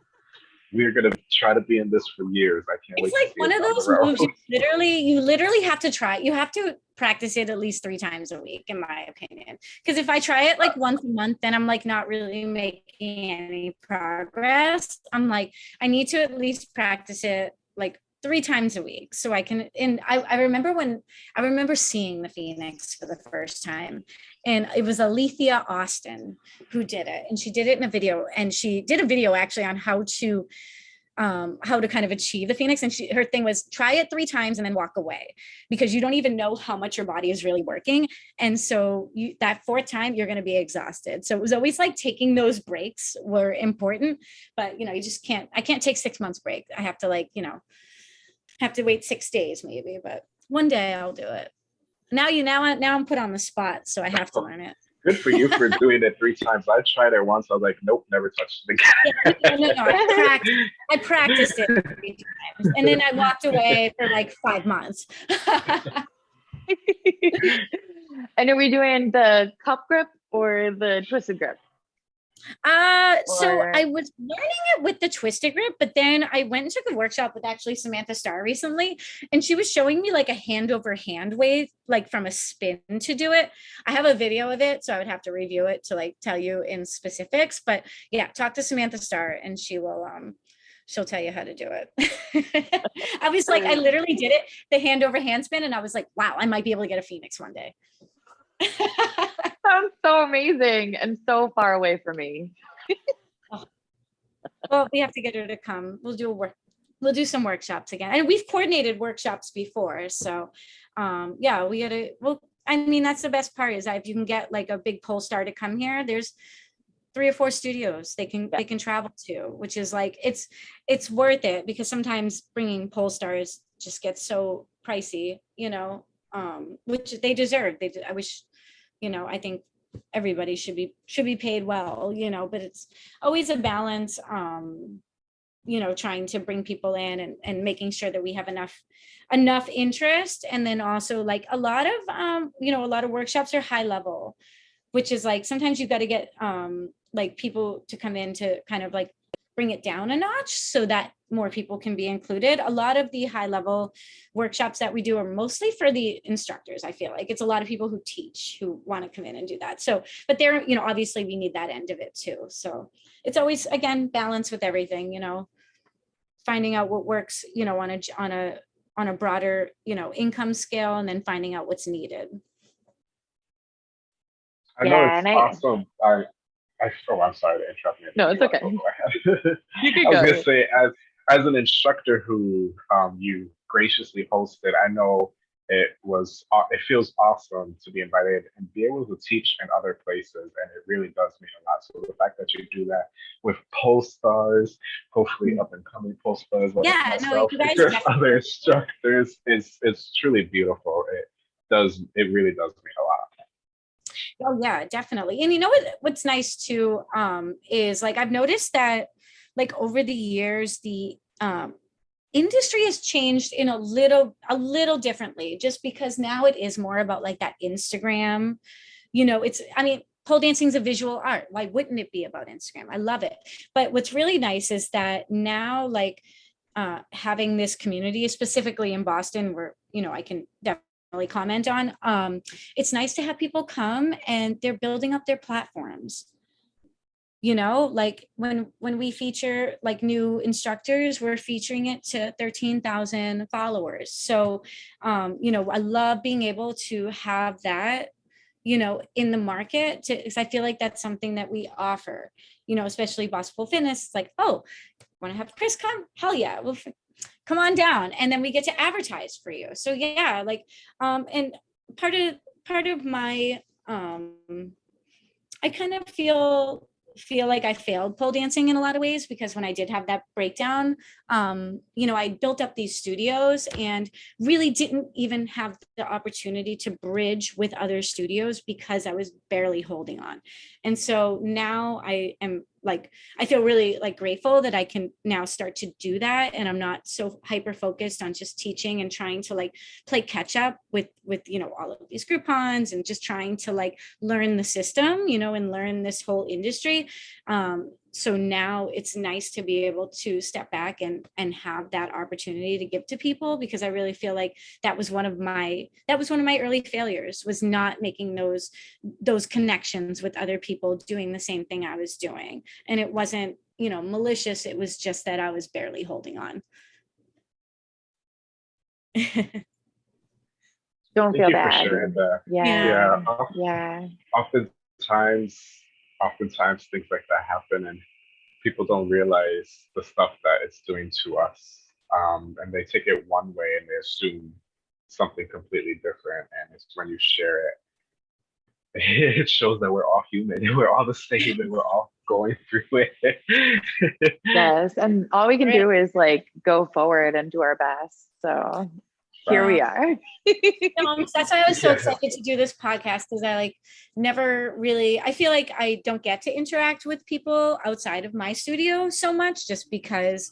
we're gonna try to be in this for years. I can't It's wait. to like one it of those moves, you <laughs> literally, you literally have to try, you have to practice it at least three times a week, in my opinion. Because if I try it like once a month, then I'm like not really making any progress. I'm like, I need to at least practice it like three times a week so I can, and I, I remember when, I remember seeing the Phoenix for the first time and it was Alethea Austin who did it. And she did it in a video and she did a video actually on how to um, how to kind of achieve the Phoenix. And she, her thing was try it three times and then walk away because you don't even know how much your body is really working. And so you, that fourth time, you're going to be exhausted. So it was always like taking those breaks were important, but you know, you just can't, I can't take six months break. I have to like, you know, have to wait six days maybe, but one day I'll do it. Now you, now, now I'm put on the spot. So I have to learn it. Good for you for <laughs> doing it three times. I tried it once. I was like, nope, never touched it again. No, no, no, I <laughs> practiced, I practiced it three times and then I walked away for like five months. <laughs> And are we doing the cup grip or the twisted grip? Uh, so I was learning it with the twisted grip, but then I went and took a workshop with actually Samantha Starr recently, and she was showing me like a hand over hand way, like from a spin to do it. I have a video of it, so I would have to review it to like tell you in specifics. But yeah, talk to Samantha Starr, and she will um she'll tell you how to do it. <laughs> I was like, I literally did it, the hand over hand spin, and I was like, wow, I might be able to get a phoenix one day. <laughs> Sounds so amazing and so far away from me. <laughs> Well, we have to get her to come. We'll do a work, we'll do some workshops again. And we've coordinated workshops before, so um, yeah, we gotta, well, I mean, that's the best part is that if you can get like a big pole star to come here, there's three or four studios they can, they can travel to, which is like, it's, it's worth it because sometimes bringing pole stars just gets so pricey, you know, um, which they deserve. They, I wish, you know, I think everybody should be, should be paid well, you know, but it's, always a balance um you know trying to bring people in and, and making sure that we have enough enough interest. And then also like a lot of um you know a lot of workshops are high level which is like sometimes you've got to get um like people to come in to kind of like bring it down a notch so that more people can be included. A lot of the high level workshops that we do are mostly for the instructors i feel like. It's a lot of people who teach who want to come in and do that. So but there you know obviously we need that end of it too. So it's always again balance with everything you know finding out what works you know on a, on a on a broader you know income scale and then finding out what's needed. I know Yeah, it's and awesome. I, I, oh, I'm sorry to interrupt you. No, it's okay. wanna <laughs> go ahead. You could I was go. gonna say, as as an instructor who um, you graciously hosted, I know it was aw- it feels awesome to be invited and be able to teach in other places, and it really does mean a lot. So the fact that you do that with post stars, hopefully up and coming post stars, like Yeah, no, you guys and other instructors, is is truly beautiful. It does it really does mean a lot. Oh yeah, definitely. And you know what what's nice too um is like I've noticed that like over the years the um industry has changed in a little a little differently just because now it is more about like that Instagram. You know, it's I mean pole dancing is a visual art. Why wouldn't it be about Instagram? I love it. But what's really nice is that now like uh having this community specifically in Boston where you know I can definitely comment on. Um it's nice to have people come and they're building up their platforms. You know like when when we feature like new instructors we're featuring it to 13,000 followers. So um you know i love being able to have that you know in the market because i feel like that's something that we offer. You know especially Bossful fitness like oh want to have chris come? Hell yeah well come on down and then we get to advertise for you. So yeah like um and part of part of my um i kind of feel feel like i failed pole dancing in a lot of ways because when i did have that breakdown um you know i built up these studios and really didn't even have the opportunity to bridge with other studios because i was barely holding on. And so now i am like I feel really like grateful that I can now start to do that and I'm not so hyper focused on just teaching and trying to like play catch up with with you know all of these Groupons and just trying to like learn the system you know and learn this whole industry. Um so now it's nice to be able to step back and and have that opportunity to give to people because I really feel like that was one of my that was one of my early failures was not making those those connections with other people doing the same thing I was doing and it wasn't you know malicious it was just that i was barely holding on <laughs> Don't Thank feel bad. sharing that. Yeah. Yeah, Yeah. oftentimes oftentimes things like that happen and people don't realize the stuff that it's doing to us um, and they take it one way and they assume something completely different and it's when you share it <laughs> it shows that we're all human and we're all the same and we're all going through it <laughs> Yes. And all we can Right. do is like go forward and do our best. So here we are. <laughs> Um, that's why I was so excited to do this podcast because I like never really I feel like I don't get to interact with people outside of my studio so much just because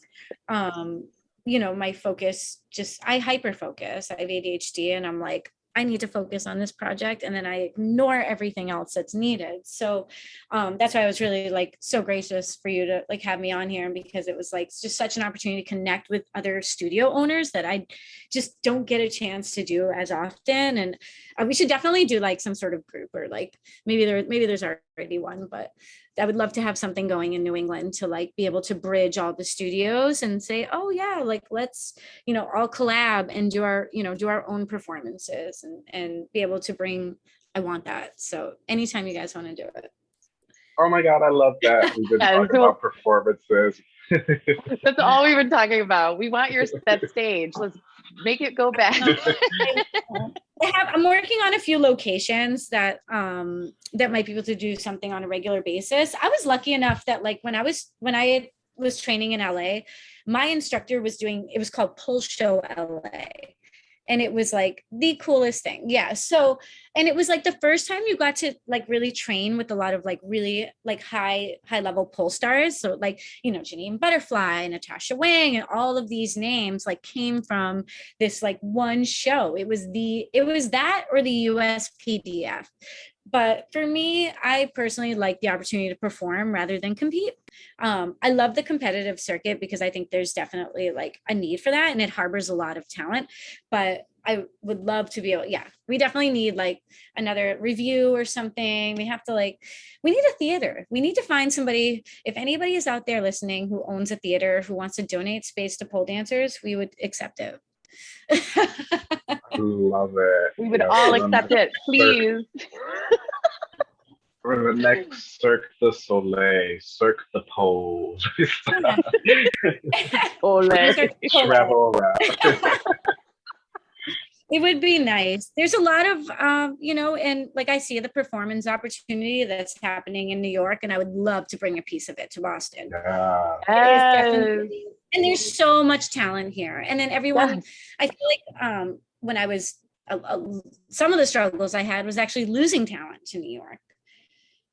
um you know my focus just I hyper focus I have ADHD and I'm like I need to focus on this project and then I ignore everything else that's needed. So um, that's why I was really like so gracious for you to like have me on here because it was like just such an opportunity to connect with other studio owners that I just don't get a chance to do as often. And uh, we should definitely do like some sort of group or like maybe there maybe there's already one, but I would love to have something going in New England to like be able to bridge all the studios and say, oh yeah, like let's, you know, all collab and do our, you know, do our own performances and, and be able to bring, I want that. So anytime you guys want to do it. Oh my god, I love that. We've been <laughs> talking cool. about performances. That's all we've been talking about. We want your that stage. Let's make it go back. <laughs> I have, I'm working on a few locations that um that might be able to do something on a regular basis. I was lucky enough that like when I was when I was training in LA, my instructor was doing it was called Pole Show LA. And it was like the coolest thing. Yeah. So, and it was like the first time you got to like really train with a lot of like really like high, high level pole stars. So like, you know, Jenyne Butterfly, Natasha Wang, and all of these names like came from this like one show. It was the it was that or the USPDF. But for me, I personally like the opportunity to perform rather than compete. Um, I love the competitive circuit because I think there's definitely like a need for that and it harbors a lot of talent. But I would love to be able, yeah, we definitely need like another review or something. We have to like, we need a theater. We need to find somebody, if anybody is out there listening who owns a theater, who wants to donate space to pole dancers, we would accept it. Love it. We would Yeah, all accept it, <laughs> please. For the next Cirque du Soleil, Cirque the Pole. Ole. Travel around. <laughs> It would be nice. There's a lot of, um, you know, and like I see the performance opportunity that's happening in New York, and I would love to bring a piece of it to Boston. Yeah. It is definitely- And there's so much talent here. And then everyone, Yes. I feel like um, when I was, uh, uh, some of the struggles I had was actually losing talent to New York.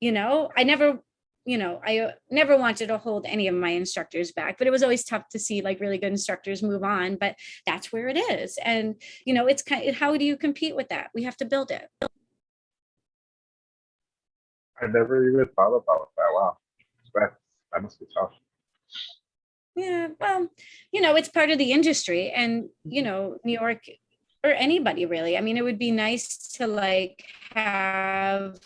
You know, I never, you know, I uh, never wanted to hold any of my instructors back, but it was always tough to see like really good instructors move on. But that's where it is. And, you know, it's kind of, how do you compete with that? We have to build it. I never even thought about that. Wow. That, that must be tough. Yeah, well, you know, it's part of the industry and, you know, New York or anybody really. I mean, it would be nice to like have,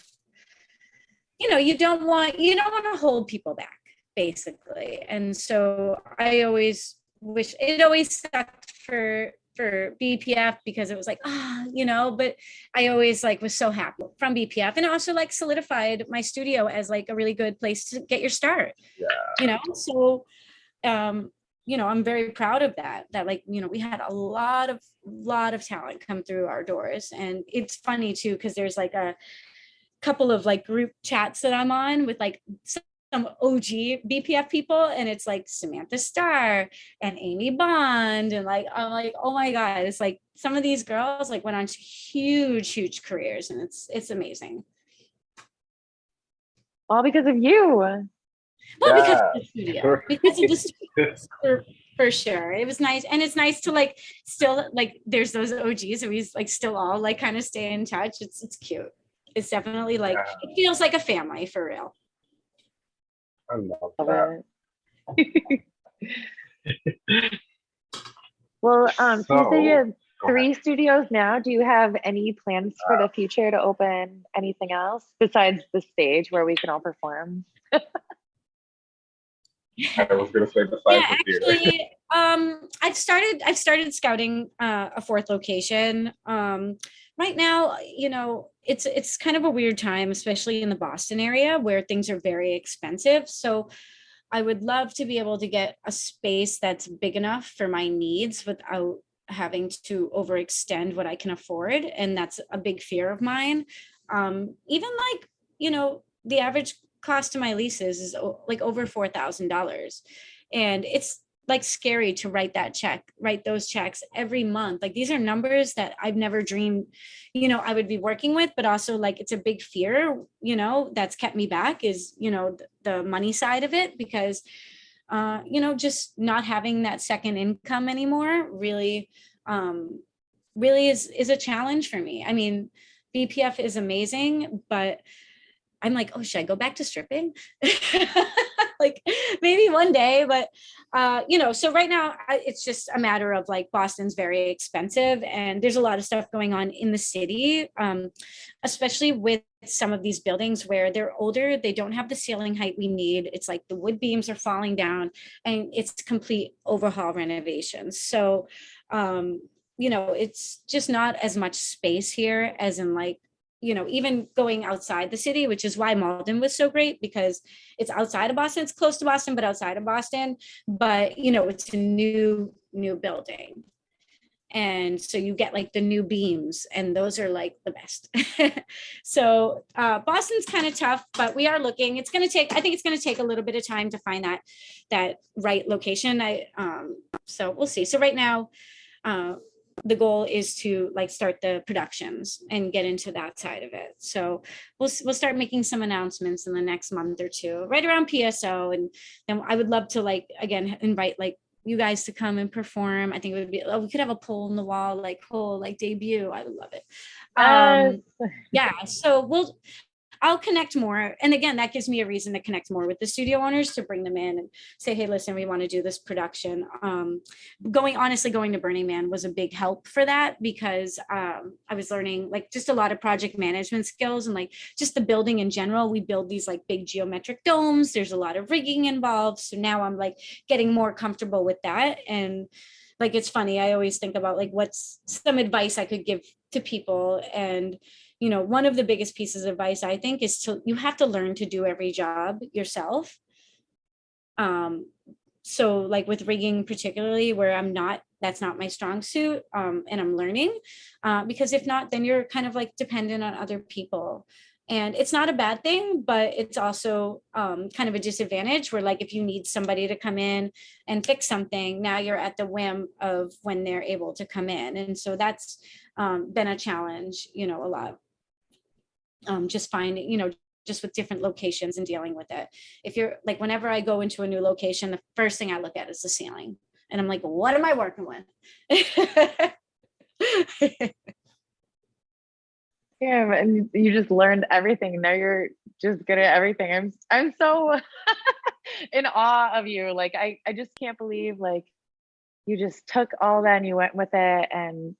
you know, you don't want, you don't want to hold people back basically. And so I always wish it always sucked for for BPF because it was like, ah, you know, but I always like was so happy from BPF and also like solidified my studio as like a really good place to get your start. Yeah. You know, so um you know i'm very proud of that that like you know we had a lot of lot of talent come through our doors. And it's funny too because there's like a couple of like group chats that i'm on with like some og bpf people and it's like samantha starr and amy bond and like i'm like oh my god. It's like some of these girls like went on to huge huge careers and it's it's amazing. All because of you. Well, because of the studio, sure. because of the studio, for, for sure. It was nice, and it's nice to like still like there's those OGs, and we like still all like kind of stay in touch. It's it's cute. It's definitely like Yeah. it feels like a family for real. I love Love that. it. <laughs> Well, um, so you you have three studios now. Do you have any plans for the future to open anything else besides the stage where we can all perform? <laughs> I was gonna say besides yeah, the theater. actually, <laughs> um, I've started. I've started scouting uh, a fourth location. Um, right now, you know, it's it's kind of a weird time, especially in the Boston area where things are very expensive. So, I would love to be able to get a space that's big enough for my needs without having to overextend what I can afford, and that's a big fear of mine. Um, even like you know, the average cost of my leases is like over four thousand dollars and it's like scary to write that check write those checks every month like these are numbers that i've never dreamed you know i would be working with but also like it's a big fear you know that's kept me back is you know the money side of it because uh you know just not having that second income anymore really um really is is a challenge for me. I mean, BPF is amazing, but I'm like, oh, should I go back to stripping? <laughs> like maybe one day, but uh, you know, so right now I, it's just a matter of like Boston's very expensive and there's a lot of stuff going on in the city, um, especially with some of these buildings where they're older, they don't have the ceiling height we need. It's like the wood beams are falling down and it's complete overhaul renovations. So, um, you know, it's just not as much space here as in like you know, even going outside the city, which is why Malden was so great because it's outside of Boston, it's close to Boston, but outside of Boston, but you know, it's a new, new building. And so you get like the new beams and those are like the best. <laughs> so uh, Boston's kind of tough, but we are looking, it's gonna take, I think it's gonna take a little bit of time to find that, that right location. I, um, so we'll see. So right now, uh, the goal is to like start the productions and get into that side of it. So we'll we'll start making some announcements in the next month or two, right around PSO, and then I would love to like again invite like you guys to come and perform. I think it would be oh, we could have a pole in the wall like whole like debut. I would love it. Um, yeah, so we'll I'll connect more. And again, that gives me a reason to connect more with the studio owners to bring them in and say, hey, listen, we want to do this production. Um, going, honestly, going to Burning Man was a big help for that because um, I was learning like just a lot of project management skills and like just the building in general. We build these like big geometric domes. There's a lot of rigging involved. So now I'm like getting more comfortable with that. And like, it's funny. I always think about like, what's some advice I could give to people and you know, one of the biggest pieces of advice I think is to, you have to learn to do every job yourself. Um, so like with rigging particularly where I'm not, that's not my strong suit um, and I'm learning uh, because if not, then you're kind of like dependent on other people. And it's not a bad thing, but it's also um, kind of a disadvantage where like if you need somebody to come in and fix something, now you're at the whim of when they're able to come in. And so that's um, been a challenge, you know, a lot um, just finding, you know, just with different locations and dealing with it. If you're like, whenever I go into a new location, the first thing I look at is the ceiling. And I'm like, what am I working with? <laughs> yeah, and you just learned everything. Now you're just good at everything. I'm I'm so <laughs> in awe of you. Like I, I just can't believe like you just took all that and you went with it. And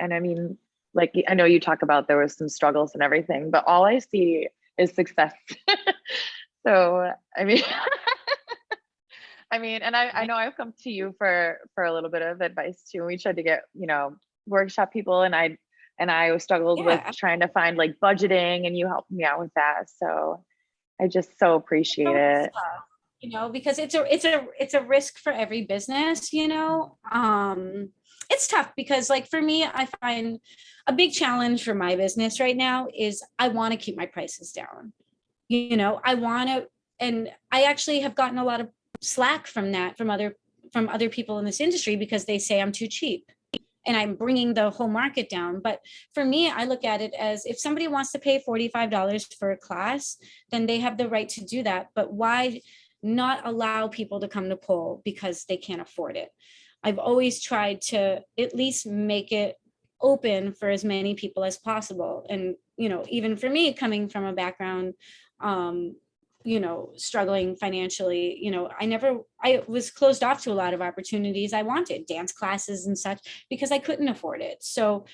and I mean, like I know you talk about there was some struggles and everything, but all I see is success. <laughs> so I mean, <laughs> I mean, and I, I know I've come to you for for a little bit of advice too. We tried to get you know workshop people, and I and I struggled yeah. with trying to find like budgeting, and you helped me out with that. So I just so appreciate it. You know, because it's a it's a it's a risk for every business. You know, um, it's tough because like for me, I find a big challenge for my business right now is I want to keep my prices down. You know, I want to, and I actually have gotten a lot of slack from that from other from other people in this industry because they say I'm too cheap and I'm bringing the whole market down. But for me, I look at it as if somebody wants to pay $45 for a class, then they have the right to do that. But why not allow people to come to pole because they can't afford it? I've always tried to at least make it open for as many people as possible. And, you know, even for me coming from a background, um, you know, struggling financially, you know, I never, I was closed off to a lot of opportunities I wanted, dance classes and such, because I couldn't afford it. So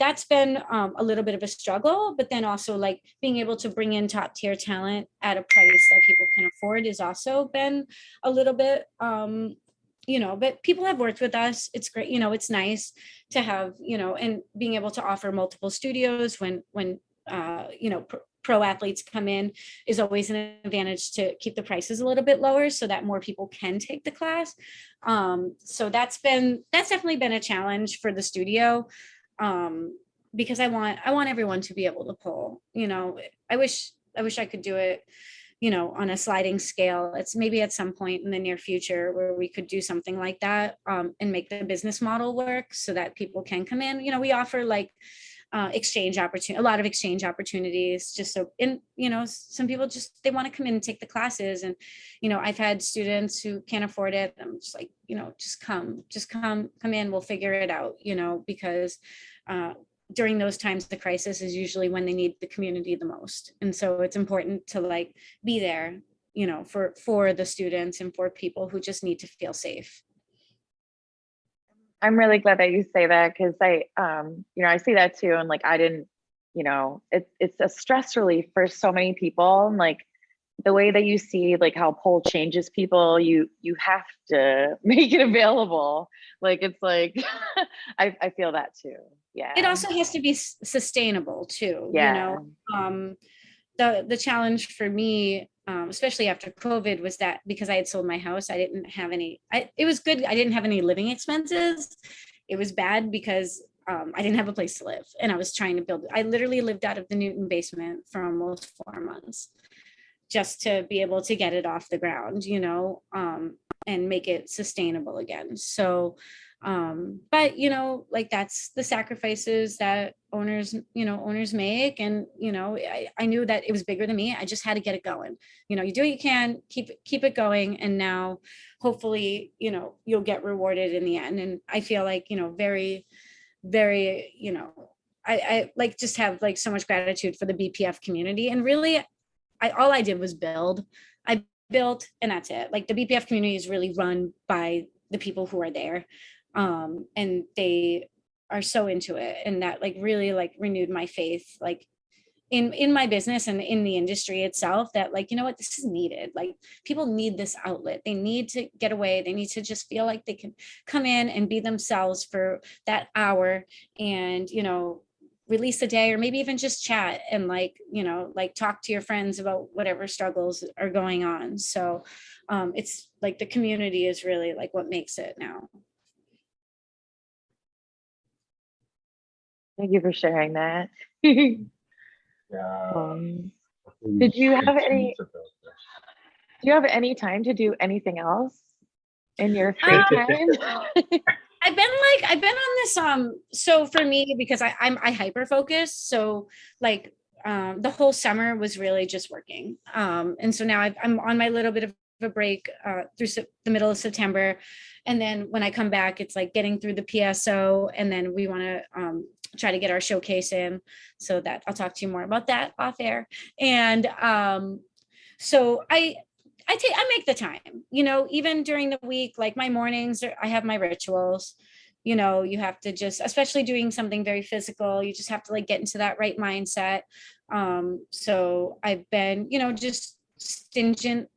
that's been um, a little bit of a struggle, but then also like being able to bring in top tier talent at a price that people can afford is also been a little bit um, you know, but people have worked with us. It's great. You know, it's nice to have, you know, and being able to offer multiple studios when, when, uh, you know, pro, pro athletes come in is always an advantage to keep the prices a little bit lower so that more people can take the class. Um, so that's been, that's definitely been a challenge for the studio. Um, because I want, I want everyone to be able to pull, you know, I wish, I wish I could do it you know, on a sliding scale. It's maybe at some point in the near future where we could do something like that um, and make the business model work so that people can come in. You know, we offer like uh, exchange opportunity, a lot of exchange opportunities, just so, and, you know, some people just, they want to come in and take the classes. And, you know, I've had students who can't afford it. I'm just like, you know, just come, just come, come in, we'll figure it out, you know, because uh, during those times, the crisis is usually when they need the community the most. And so it's important to like be there, you know, for, for the students and for people who just need to feel safe. I'm really glad that you say that because I, um, you know, I see that too. And like, I didn't, you know, it's it's a stress relief for so many people. And like the way that you see like how pole changes people, you you have to <laughs> make it available. Like it's like, <laughs> I I feel that too. Yeah. It also has to be sustainable too, you know? um, the the challenge for me, um, especially after COVID, was that because I had sold my house, I didn't have any. I, it was good. I didn't have any living expenses. It was bad because um, I didn't have a place to live, and I was trying to build. I literally lived out of the Newton basement for almost four months, just to be able to get it off the ground, you know, um, and make it sustainable again. So um but you know like that's the sacrifices that owners you know owners make and you know I, I knew that it was bigger than me i just had to get it going. You know you do what you can keep keep it going and now hopefully you know you'll get rewarded in the end and i feel like you know very very you know i i like just have like so much gratitude for the bpf community and really i all i did was build. I built and that's it. Like the bpf community is really run by the people who are there um and they are so into it and that like really like renewed my faith like in in my business and in the industry itself that like you know what this is needed. Like people need this outlet. They need to get away. They need to just feel like they can come in and be themselves for that hour and you know release a day or maybe even just chat and like you know like talk to your friends about whatever struggles are going on. So um it's like the community is really like what makes it now Thank you for sharing that. <laughs> Yeah. um, Did you have any- to build this. do you have any time to do anything else in your <laughs> free Um, <laughs> time? I've been like I've been on this um so for me because I I'm I hyper focus so like um the whole summer was really just working um and so now I've, I'm on my little bit of a break uh through the middle of September and then when I come back it's like getting through the PSO and then we want to um try to get our showcase in so that I'll talk to you more about that off air and um so I I take I make the time, you know, even during the week, like my mornings, I have my rituals. You know, you have to just, especially doing something very physical, you just have to like get into that right mindset. Um, so I've been, you know, just stingent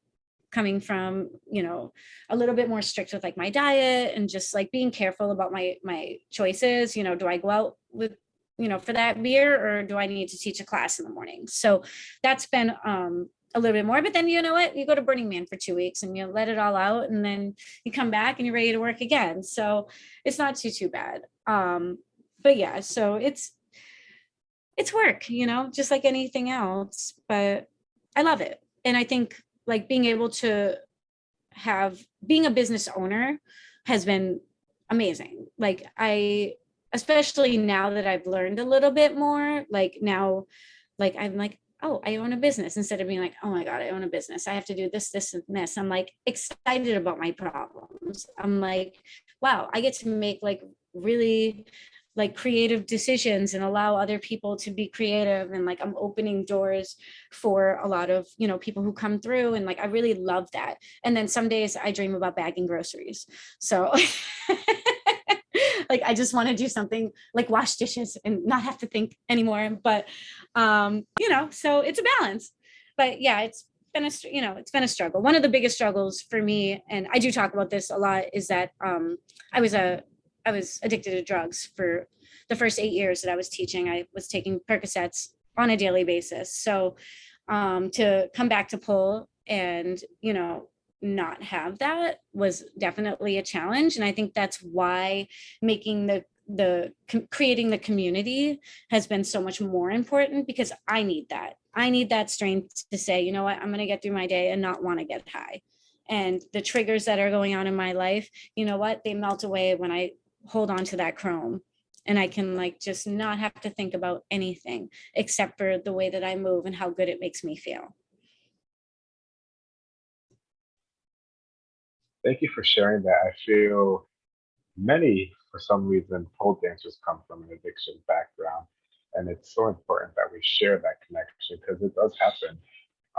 coming from, you know, a little bit more strict with like my diet and just like being careful about my my choices. You know, do I go out with you know for that beer or do I need to teach a class in the morning? So that's been um a little bit more. But then you know what? You go to Burning Man for two weeks and you let it all out, and then you come back and you're ready to work again. So it's not too too bad. Um, but yeah, so it's it's work, you know, just like anything else. But I love it, and I think like being able to have being a business owner has been amazing. Like I especially now that I've learned a little bit more, like now like I'm like oh, I own a business instead of being like, oh my God, I own a business. I have to do this, this, and this. I'm like excited about my problems. I'm like, wow, I get to make like really like creative decisions and allow other people to be creative and like I'm opening doors for a lot of you know people who come through and like I really love that. And then some days I dream about bagging groceries. So <laughs> like I just want to do something like wash dishes and not have to think anymore but um you know so it's a balance. But yeah it's been a you know it's been a struggle. One of the biggest struggles for me and i do talk about this a lot is that um i was a i was addicted to drugs for the first eight years that i was teaching. I was taking percocets on a daily basis. So um to come back to pull and you know not have that was definitely a challenge. And i think that's why making the the creating the community has been so much more important because I need that. I need that strength to say, you know what, I'm going to get through my day and not want to get high. And the triggers that are going on in my life, you know what, they melt away when I hold on to that chrome and I can like just not have to think about anything except for the way that I move and how good it makes me feel. Thank you for sharing that. I feel many, for some reason, pole dancers come from an addiction background. And it's so important that we share that connection because it does happen.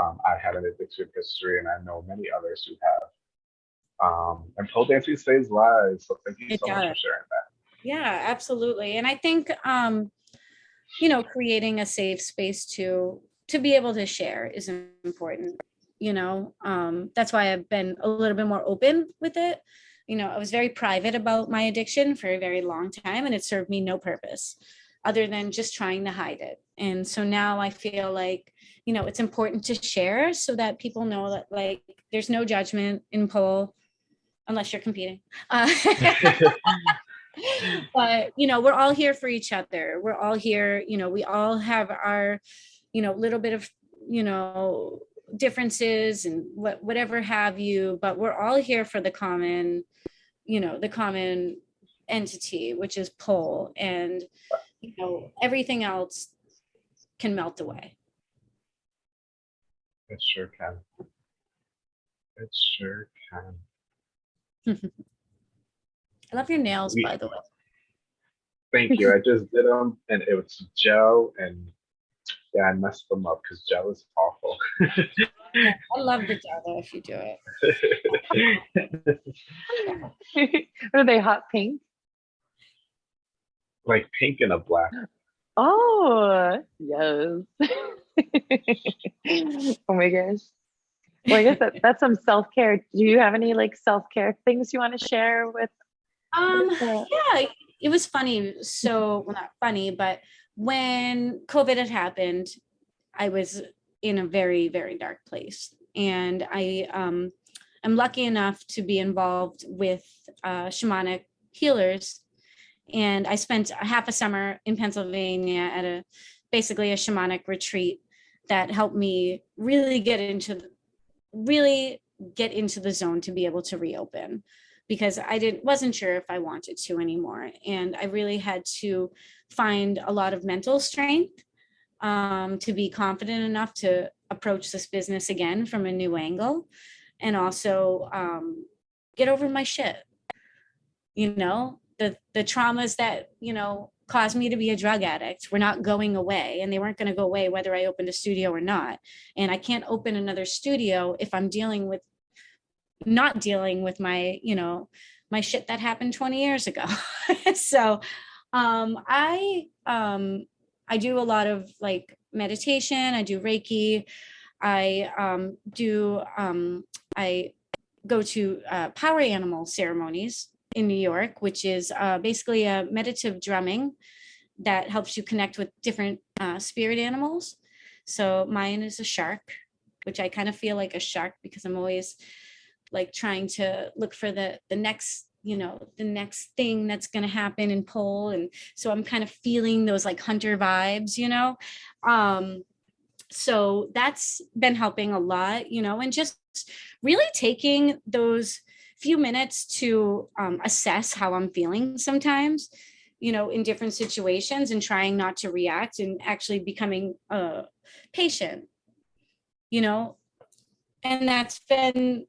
Um, I had an addiction history and I know many others who have. Um, and pole dancing saves lives. So thank you It so much for sharing that. Yeah, absolutely. And I think, um, you know, creating a safe space to, to be able to share is important. You know, um, that's why I've been a little bit more open with it. You know, I was very private about my addiction for a very long time and it served me no purpose other than just trying to hide it. And so now I feel like, you know, it's important to share so that people know that like, there's no judgment in pole unless you're competing. Uh, <laughs> but you know we're all here for each other we're all here you know we all have our you know little bit of you know differences and what whatever have you but we're all here for the common you know the common entity which is pole and you know everything else can melt away It sure can. It sure can. I love your nails We- by the way Thank you. I just did them and it was gel and yeah, I messed them up because gel is awful. i love the gel though if you do it <laughs> Are they hot pink? like pink and a black. Oh, yes. <laughs> oh my gosh. Well, I guess that, that's some self care. Do you have any like self care things you want to share with? um yeah it was funny so well not funny but when covid had happened i was in a very very dark place and i um i'm lucky enough to be involved with uh shamanic healers and i spent a half a summer in pennsylvania at a basically a shamanic retreat that helped me really get into the, really get into the zone to be able to reopen because I didn't wasn't sure if I wanted to anymore. And I really had to find a lot of mental strength um, to be confident enough to approach this business again from a new angle and also um, get over my shit. You know, the the traumas that, you know, caused me to be a drug addict were not going away and they weren't going to go away whether I opened a studio or not. And I can't open another studio if I'm dealing with not dealing with my you know my shit that happened 20 years ago <laughs> so um i um i do a lot of like meditation i do reiki i um do um i go to uh, power animal ceremonies in new york which is uh, basically a meditative drumming that helps you connect with different uh, spirit animals. So mine is a shark which i kind of feel like a shark because i'm always like trying to look for the the next you know the next thing that's going to happen in pole and so i'm kind of feeling those like hunter vibes you know? Um so that's been helping a lot you know? And just really taking those few minutes to um, assess how i'm feeling sometimes you know in different situations and trying not to react and actually becoming a patient you know and that's been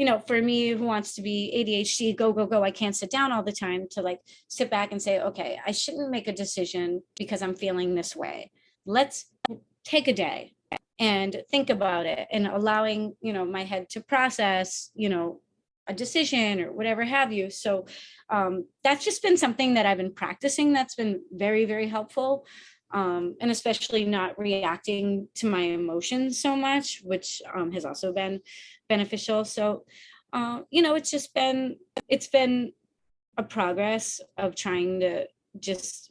you know, for me who wants to be ADHD, go, go, go, I can't sit down all the time to like sit back and say, okay, I shouldn't make a decision because I'm feeling this way. Let's take a day and think about it and allowing, you know, my head to process, you know, a decision or whatever have you. So um, that's just been something that I've been practicing. That's been very, very helpful. Um, and especially not reacting to my emotions so much, which um, has also been beneficial. So, uh, you know, it's just been, it's been a progress of trying to just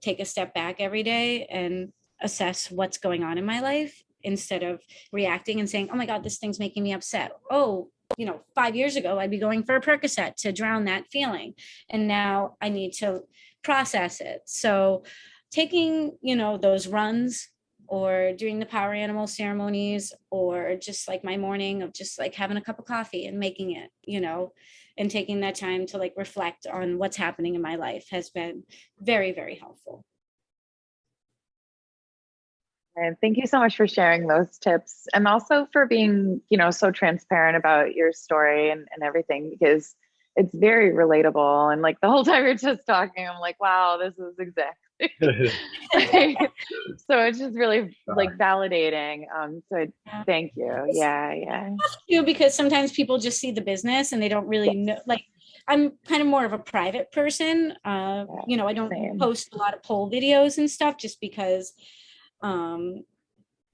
take a step back every day and assess what's going on in my life instead of reacting and saying, oh my God, this thing's making me upset. Oh, you know, five years ago, I'd be going for a Percocet to drown that feeling. And now I need to process it. So taking, you know, those runs or doing the power animal ceremonies or just like my morning of just like having a cup of coffee and making it, you know, and taking that time to like reflect on what's happening in my life has been very, very helpful. And thank you so much for sharing those tips and also for being, you know, so transparent about your story and, and everything because it's very relatable. And like the whole <laughs> time you're just talking, I'm like, wow, this is exactly. <laughs> <laughs> so it's just really like validating. Um, so thank you. Yeah, yeah. You because sometimes people just see the business and they don't really know like I'm kind of more of a private person. Uh, you know, I don't Same. post a lot of pole videos and stuff just because um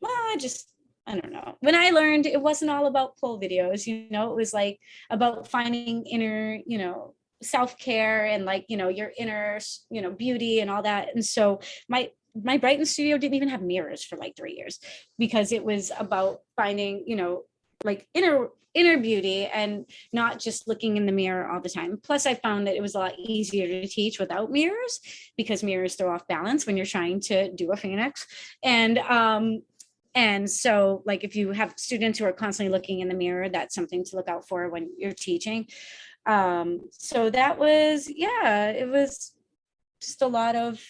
well i just i don't know. When i learned it wasn't all about pole videos you know it was like about finding inner you know self-care and like you know your inner you know beauty and all that. And so my my brighton studio didn't even have mirrors for like three years because it was about finding you know like inner inner beauty and not just looking in the mirror all the time. Plus, I found that it was a lot easier to teach without mirrors because mirrors throw off balance when you're trying to do a phoenix. And um, and so like if you have students who are constantly looking in the mirror, that's something to look out for when you're teaching. Um, so that was, yeah, it was just a lot of,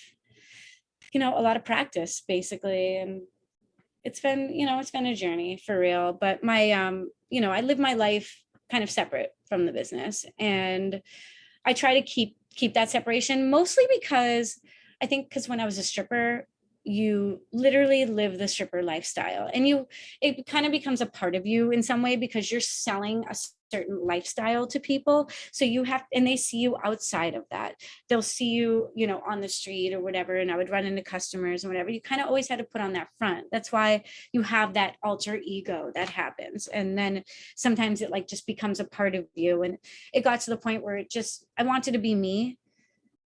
you know, a lot of practice basically. And it's been, you know, it's been a journey for real. But my, um, you know, I live my life kind of separate from the business, and I try to keep keep that separation mostly because I think because when I was a stripper, you literally live the stripper lifestyle and you it kind of becomes a part of you in some way because you're selling a certain lifestyle to people so you have and they see you outside of that. They'll see you you know on the street or whatever and i would run into customers and whatever you kind of always had to put on that front. That's why you have that alter ego that happens and then sometimes it like just becomes a part of you and it got to the point where it just i wanted to be me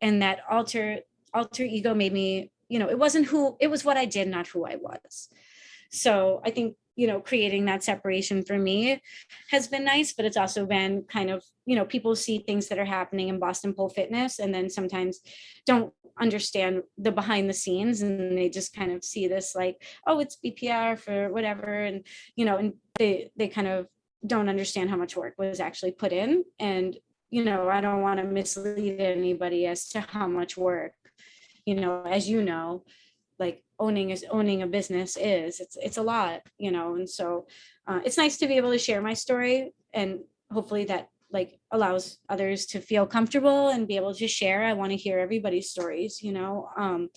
and that alter alter ego made me you know it wasn't who it was what i did not who i was. So i think you know creating that separation for me has been nice but it's also been kind of you know people see things that are happening in boston pole fitness and then sometimes don't understand the behind the scenes and they just kind of see this like oh it's bpr for whatever and you know and they they kind of don't understand how much work was actually put in and you know i don't want to mislead anybody as to how much work you know as you know like owning is owning a business is it's it's a lot you know and so uh, it's nice to be able to share my story and hopefully that like allows others to feel comfortable and be able to share. I want to hear everybody's stories you know um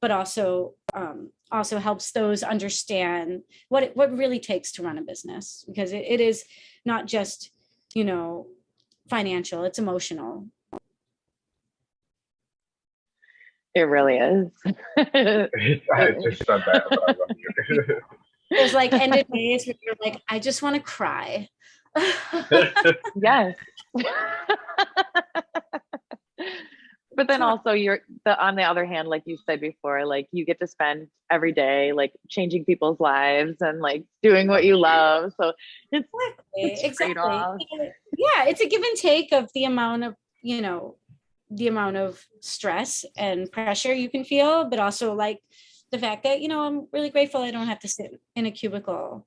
but also um also helps those understand what it, what really takes to run a business because it, it is not just you know financial it's emotional It really is. <laughs> <laughs> I just said that. but I <laughs> there's like ended days where you're like i just want to cry yes. but then also you're the on the other hand, like you said before, like you get to spend every day like changing people's lives and like doing what you love. So it's It's exactly yeah it's a give and take of the amount of you know the amount of stress and pressure you can feel but also like the fact that you know i'm really grateful i don't have to sit in a cubicle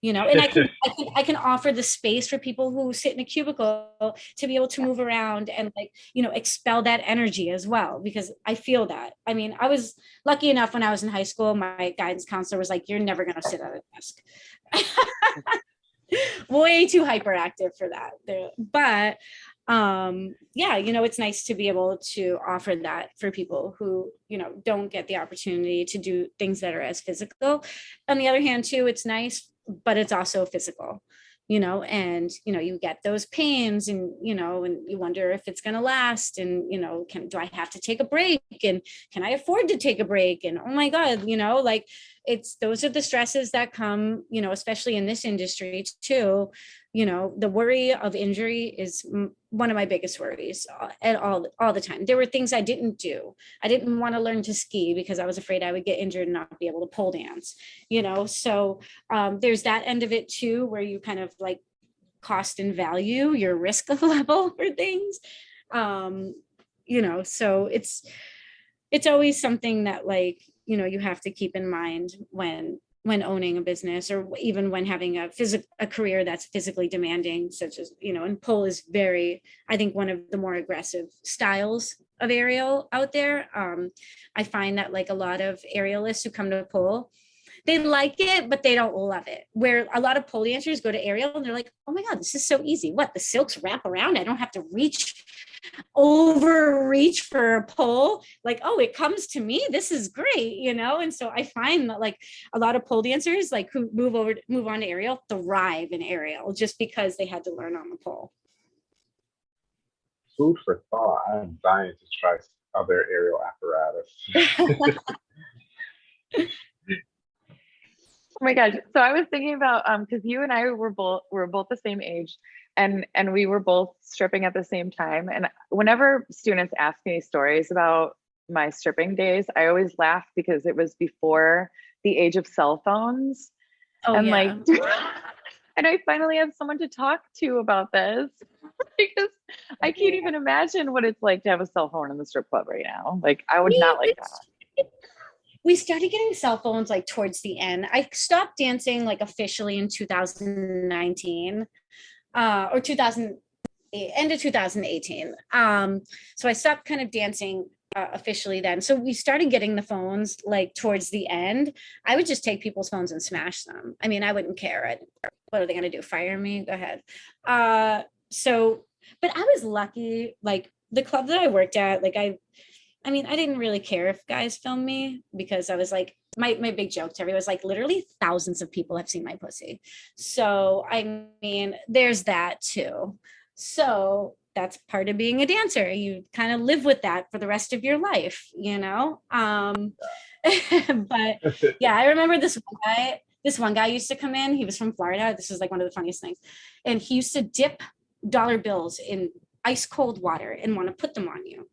you know? And I can, I can i can offer the space for people who sit in a cubicle to be able to move around and like you know expel that energy as well because i feel that. I mean i was lucky enough when i was in high school my guidance counselor was like you're never going to sit at a desk. <laughs> Way too hyperactive for that. But um yeah you know it's nice to be able to offer that for people who you know don't get the opportunity to do things that are as physical. On the other hand too it's nice but it's also physical you know and you know you get those pains and you know and you wonder if it's going to last and you know can do i have to take a break and can i afford to take a break? And oh my god you know like it's those are the stresses that come you know especially in this industry too you know the worry of injury is one of my biggest worries uh, at all all the time. There were things i didn't do. I didn't want to learn to ski because i was afraid i would get injured and not be able to pole dance you know? So um, there's that end of it too where you kind of like cost and value your risk <laughs> level for things. Um you know so it's it's always something that like you know you have to keep in mind when when owning a business or even when having a physical a career that's physically demanding such as you know and pole is very i think one of the more aggressive styles of aerial out there. Um i find that like a lot of aerialists who come to pole they like it, but they don't love it. Where a lot of pole dancers go to aerial and they're like, oh my God, this is so easy. What the silks wrap around? I don't have to reach overreach for a pole. Like, oh, it comes to me. This is great, you know? And so I find that like a lot of pole dancers like who move over move on to aerial thrive in aerial just because they had to learn on the pole. Food for thought. I'm dying to try other aerial apparatus. <laughs> <laughs> Oh my gosh. So I was thinking about um because you and I were both were both the same age and and we were both stripping at the same time. And whenever students ask me stories about my stripping days, I always laugh because it was before the age of cell phones. Oh, and yeah. like <laughs> and I finally have someone to talk to about this <laughs> because I can't even imagine what it's like to have a cell phone in the strip club right now. Like I would not like that. We started getting cell phones like towards the end. I stopped dancing like officially in 2019 uh, or 2000 end of 2018. Um, so I stopped kind of dancing uh, officially then. So we started getting the phones like towards the end. I would just take people's phones and smash them. I mean, I wouldn't care. I'd, what are they going to do? Fire me? Go ahead. Uh, so, but I was lucky. Like the club that I worked at, like I I mean, I didn't really care if guys filmed me because I was like, my, my big joke to everyone was like, literally thousands of people have seen my pussy. So, I mean, there's that too. So, that's part of being a dancer. You kind of live with that for the rest of your life, you know? Um, <laughs> but <laughs> yeah, I remember this one guy. This one guy used to come in. He was from Florida. This is like one of the funniest things, and he used to dip dollar bills in ice cold water and want to put them on you,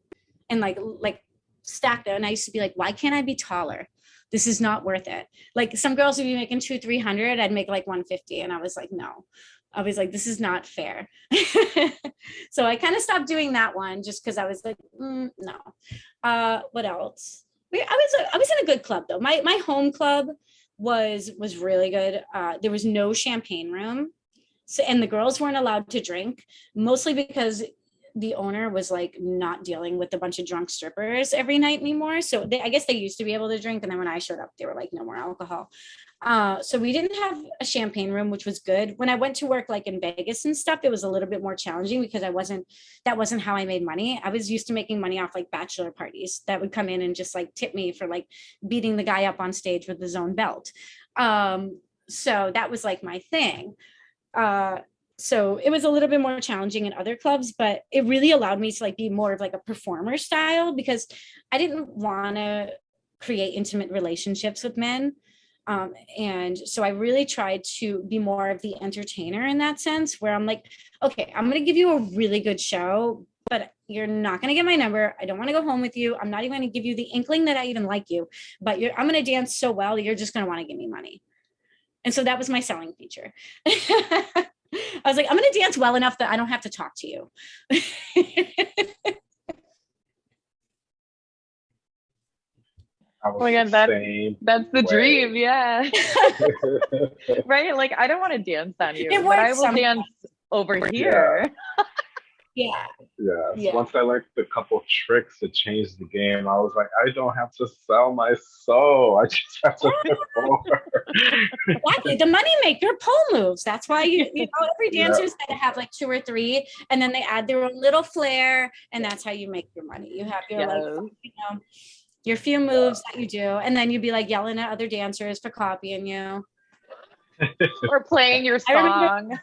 and like like stack them. And I used to be like, why can't I be taller? This is not worth it. Like some girls would be making two, three hundred. I'd make like one fifty, and I was like, no. I was like, this is not fair. <laughs> so I kind of stopped doing that one just because I was like, mm, no. Uh, what else? I was I was in a good club though. My my home club was was really good. Uh, there was no champagne room, so and the girls weren't allowed to drink, mostly because the owner was like not dealing with a bunch of drunk strippers every night anymore. So they, I guess they used to be able to drink, and then when I showed up, they were like, no more alcohol. Uh, so we didn't have a champagne room, which was good. When I went to work like in Vegas and stuff, it was a little bit more challenging because I wasn't, that wasn't how I made money. I was used to making money off like bachelor parties that would come in and just like tip me for like beating the guy up on stage with his own belt. Um, so that was like my thing. Uh, so it was a little bit more challenging in other clubs, but it really allowed me to like be more of like a performer style because I didn't want to create intimate relationships with men. Um, and so I really tried to be more of the entertainer in that sense, where I'm like, okay, I'm going to give you a really good show, but you're not going to get my number. I don't want to go home with you. I'm not even going to give you the inkling that I even like you, but I'm going to dance so well, you're just going to want to give me money. And so that was my selling feature. <laughs> I was like, I'm going to dance well enough that I don't have to talk to you. Oh my God, that, that's the way. dream, yeah. <laughs> <laughs> right? Like I don't want to dance on you, It but I will sometimes. dance over here. yeah. <laughs> Yes. Yeah. Once I learned a couple tricks to change the game, I was like, I don't have to sell my soul. I just have to <laughs> perform. Exactly. The money maker pole moves. That's why you, you know, every <laughs> Yeah. dancer's got to have like two or three, and then they add their own little flair, and that's how you make your money. You have your like, you know, your few moves that you do, and then you'd be like yelling at other dancers for copying you. <laughs> Or playing your song.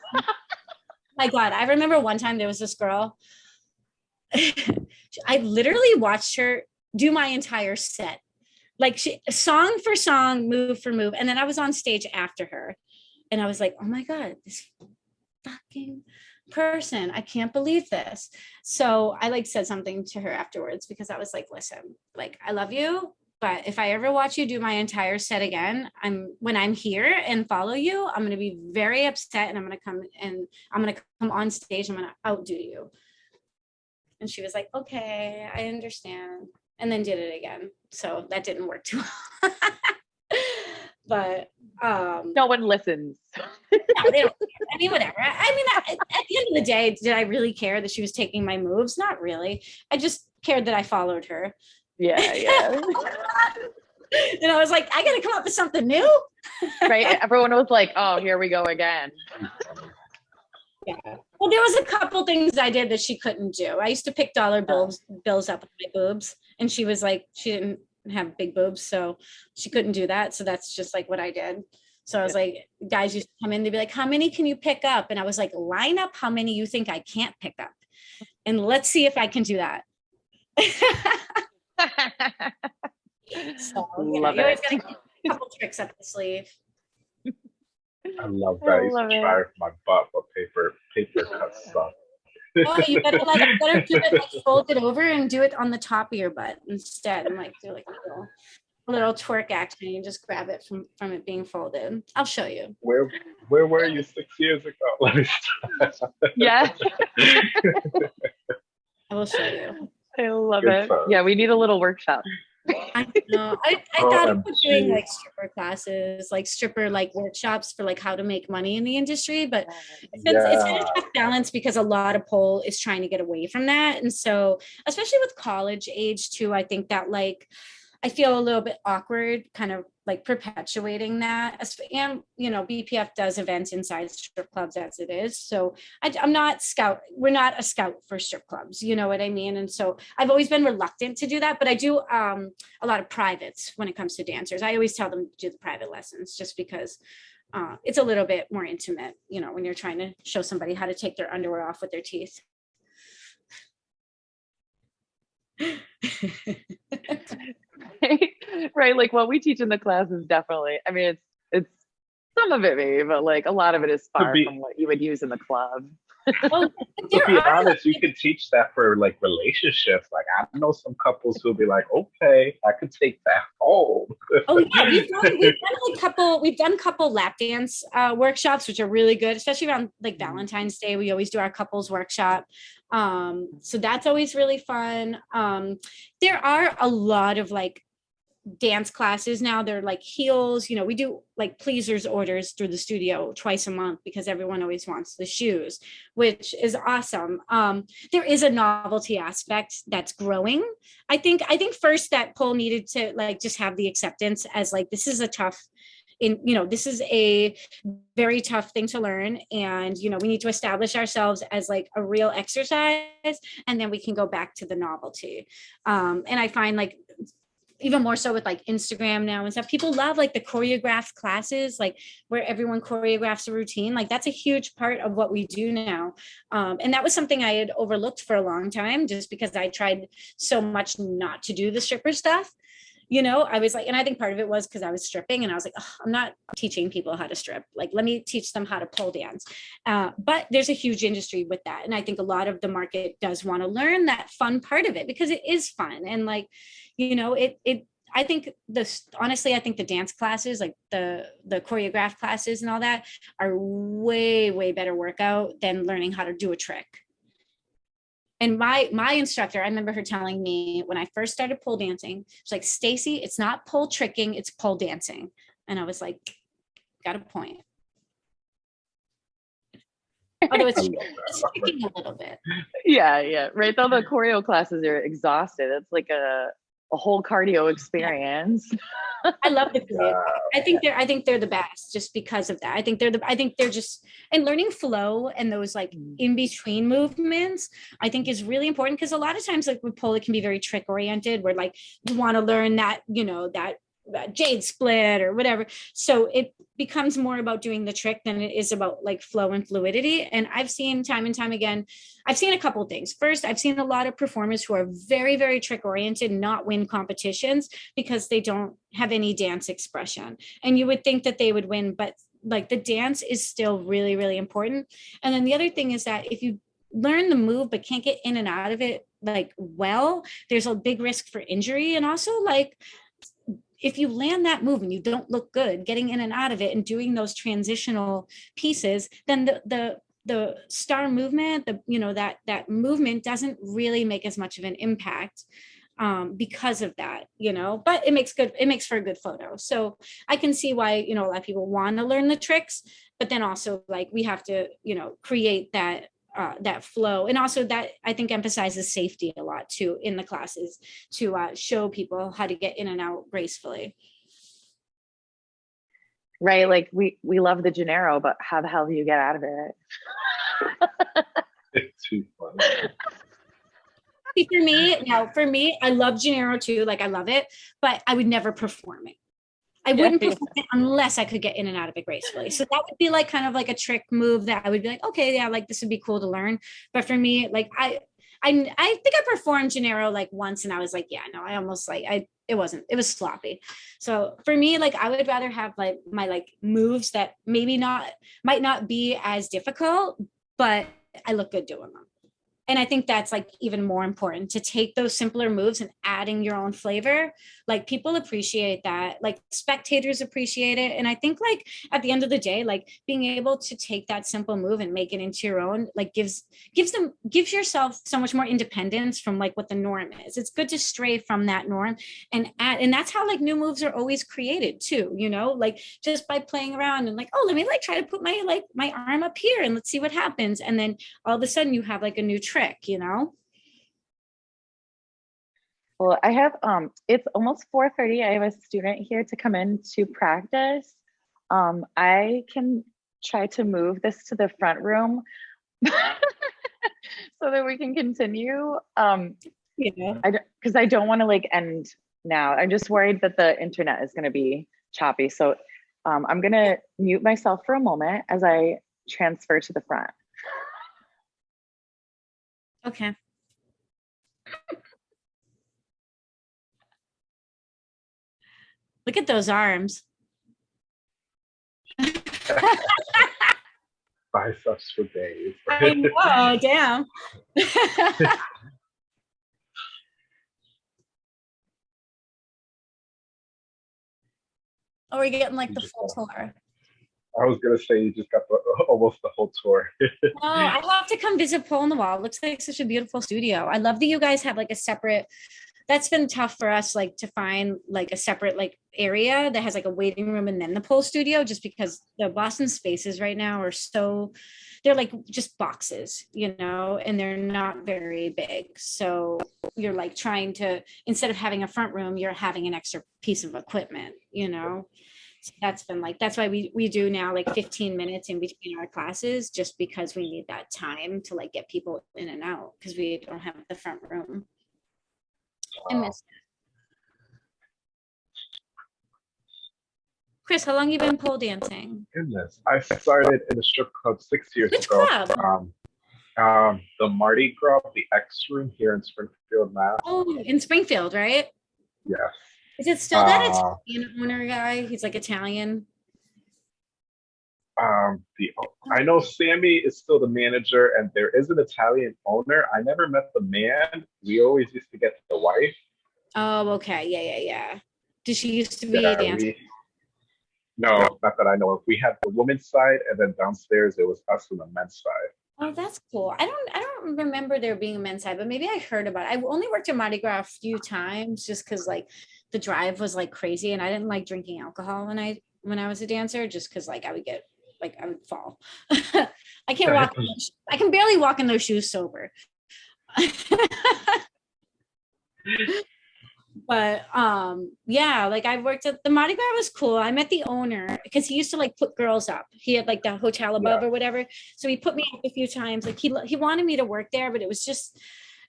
My God, I remember one time there was this girl. <laughs> I literally watched her do my entire set, like she, song for song, move for move, and then I was on stage after her, and I was like, "Oh my God, this fucking person! I can't believe this." So I like said something to her afterwards because I was like, "Listen, like I love you." But if I ever watch you do my entire set again, I'm when I'm here and follow you, I'm gonna be very upset and I'm gonna come and I'm gonna come on stage, I'm gonna outdo you. And she was like, okay, I understand. And then did it again. So that didn't work too well. <laughs> but um No one listens. <laughs> no, they don't care. I mean, whatever. I mean, I- at the end of the day, did I really care that she was taking my moves? Not really. I just cared that I followed her. Yeah, yeah. <laughs> And I was like, I gotta come up with something new. <laughs> right. Everyone was like, "Oh, here we go again." Yeah. Well, there was a couple things I did that she couldn't do. I used to pick dollar bills bills up with my boobs, and she was like, she didn't have big boobs, so she couldn't do that. So that's just like what I did. So I was like, guys used to come in, they'd be like, how many can you pick up? And I was like, line up how many you think I can't pick up. And let's see if I can do that. <laughs> So, <laughs> you know, Love you always keep a couple tricks up the sleeve. I love that. I used love it. my butt for paper paper cut stuff. <laughs> Oh, you better like you better do it like fold it over and do it on the top of your butt instead. And like do like a little a little twerk action. You just grab it from from it being folded. I'll show you. Where where were you six years ago? <laughs> Let me start. yeah, I will show you. I love Good it. stuff. Yeah, we need a little workshop. I know. I, I oh, thought about doing like stripper classes, like stripper like workshops for like how to make money in the industry, but it's, been- it's been a tough balance because a lot of pole is trying to get away from that. And so, especially with college age too, I think that like, I feel a little bit awkward kind of like perpetuating that. And, you know, BPF does events inside strip clubs as it is. So I, am not scout, we're not a scout for strip clubs, you know what I mean? And so I've always been reluctant to do that, but I do um, a lot of privates when it comes to dancers. I always tell them to do the private lessons just because uh, it's a little bit more intimate, you know, when you're trying to show somebody how to take their underwear off with their teeth. <laughs> <laughs> right. Like what we teach in the class is definitely. I mean, it's it's some of it maybe, but like a lot of it is far be- from what you would use in the club. Well, <laughs> To be honest, you could teach that for like relationships. Like I know some couples who'll be like, okay, I could take that home. <laughs> Oh yeah, we've done, we've done a couple. We've done a couple lap dance uh, workshops, which are really good, especially around like Valentine's Day. We always do our couples workshop, um, so that's always really fun. Um, there are a lot of like dance classes now. They're like heels. You know, we do like pleasers orders through the studio twice a month because everyone always wants the shoes, which is awesome. Um, there is a novelty aspect that's growing. I think I think first that pole needed to like just have the acceptance as like this is a tough in you know this is a very tough thing to learn and you know we need to establish ourselves as like a real exercise and then we can go back to the novelty um and i find like even more so with like Instagram now and stuff. People love like the choreographed classes, like where everyone choreographs a routine. Like that's a huge part of what we do now. Um, and that was something I had overlooked for a long time just because I tried so much not to do the stripper stuff. You know, I was like, and I think part of it was because I was stripping and I was like, I'm not teaching people how to strip. Like, let me teach them how to pole dance. Uh, but there's a huge industry with that. And I think a lot of the market does want to learn that fun part of it because it is fun. And like, you know it it i think this honestly i think the dance classes like the the choreographed classes and all that are way way better workout than learning how to do a trick and my my instructor i remember her telling me when i first started pole dancing she's like stacy it's not pole tricking it's pole dancing and i was like got a point although it's, I it's <laughs> tricking a little bit Yeah, yeah. Right. Though the choreo classes are exhausted. It's like a a whole cardio experience. i love the choreo Yeah. I think they're I think they're the best just because of that. I think they're the I think they're just and learning flow and those like Mm. in between movements I think is really important because a lot of times like with pole it can be very trick oriented where like you want to learn that you know that, that jade split or whatever. So it becomes more about doing the trick than it is about like flow and fluidity. And I've seen time and time again, I've seen a couple things. First, I've seen a lot of performers who are very, very trick oriented, not win competitions because they don't have any dance expression. And you would think that they would win, but like the dance is still really, really important. And then the other thing is that if you learn the move but can't get in and out of it like well, there's a big risk for injury. And also like if you land that move and you don't look good getting in and out of it and doing those transitional pieces, then the the the star movement, the you know that that movement doesn't really make as much of an impact um, because of that, you know, but it makes good, it makes for a good photo. So I can see why, you know, a lot of people want to learn the tricks, but then also like we have to, you know, create that uh, that flow and also that I think emphasizes safety a lot too in the classes to uh, show people how to get in and out gracefully. Right. Like we, we love the Janeiro, but how the hell do you get out of it? It's <laughs> too funny. See, for me, now for me, I love Janeiro too, like I love it, but I would never perform it. I wouldn't perform it unless I could get in and out of it gracefully. So that would be like kind of like a trick move that I would be like, okay, yeah, like this would be cool to learn. But for me, like I, I, I think I performed Janeiro like once and I was like, yeah, no, I almost like, I, it wasn't, it was sloppy. So for me, like I would rather have like my like moves that maybe not, might not be as difficult, but I look good doing them. And I think that's like even more important to take those simpler moves and adding your own flavor. Like people appreciate that, like spectators appreciate it. And I think like at the end of the day, like being able to take that simple move and make it into your own, like gives gives them gives yourself so much more independence from like what the norm is. It's good to stray from that norm and add, and that's how like new moves are always created too, you know, like just by playing around and like, oh, let me like try to put my like my arm up here and let's see what happens. And then all of a sudden you have like a new trick, you know? Well, I have, um, it's almost four thirty. I have a student here to come in to practice. Um, I can try to move this to the front room <laughs> so that we can continue. Um, Yeah. I because I don't want to like end now. I'm just worried that the internet is going to be choppy. So um, I'm going to mute myself for a moment as I transfer to the front. Okay. Look at those arms. Biceps for days. I know, damn. <laughs> Oh, we're getting like the full got- tour. I was gonna say you just got the, <laughs> almost the whole tour. <laughs> Oh, I have to come visit Pole in the Wall. It looks like such a beautiful studio. I love that you guys have like a separate. That's been tough for us, like to find like a separate like area that has like a waiting room and then the pole studio, just because the Boston spaces right now are so, they're like just boxes, you know, and they're not very big. So you're like trying to instead of having a front room, you're having an extra piece of equipment, you know. So that's been like that's why we we do now like 15 minutes in between our classes just because we need that time to like get people in and out because we don't have the front room i miss it. chris how long you been pole dancing Goodness, I started in a strip club six years Which ago. club? Um, um, the Mardi Gras, the X Room here in Springfield, Mass. oh in springfield right Yes. Is it still that Uh, italian owner guy he's like italian Um, the I know Sammy is still the manager, and there is an Italian owner. I never met the man. We always used to get the wife. oh okay yeah yeah yeah did she used to be Yeah, a dancer we- no, not that I know of. We had the women's side, and then downstairs it was us on the men's side. Oh, that's cool. I don't I don't remember there being a men's side, but maybe I heard about it. I only worked at Mardi Gras a few times just because like the drive was like crazy and I didn't like drinking alcohol when I when I was a dancer just because like I would get like I would fall. <laughs> I can't walk I can barely walk in those shoes sober. <laughs> <laughs> but um yeah like i've worked at the mardi gras was cool. I met the owner because he used to like put girls up. He had like the hotel above or whatever. So he put me up a few times. Like he he wanted me to work there but it was just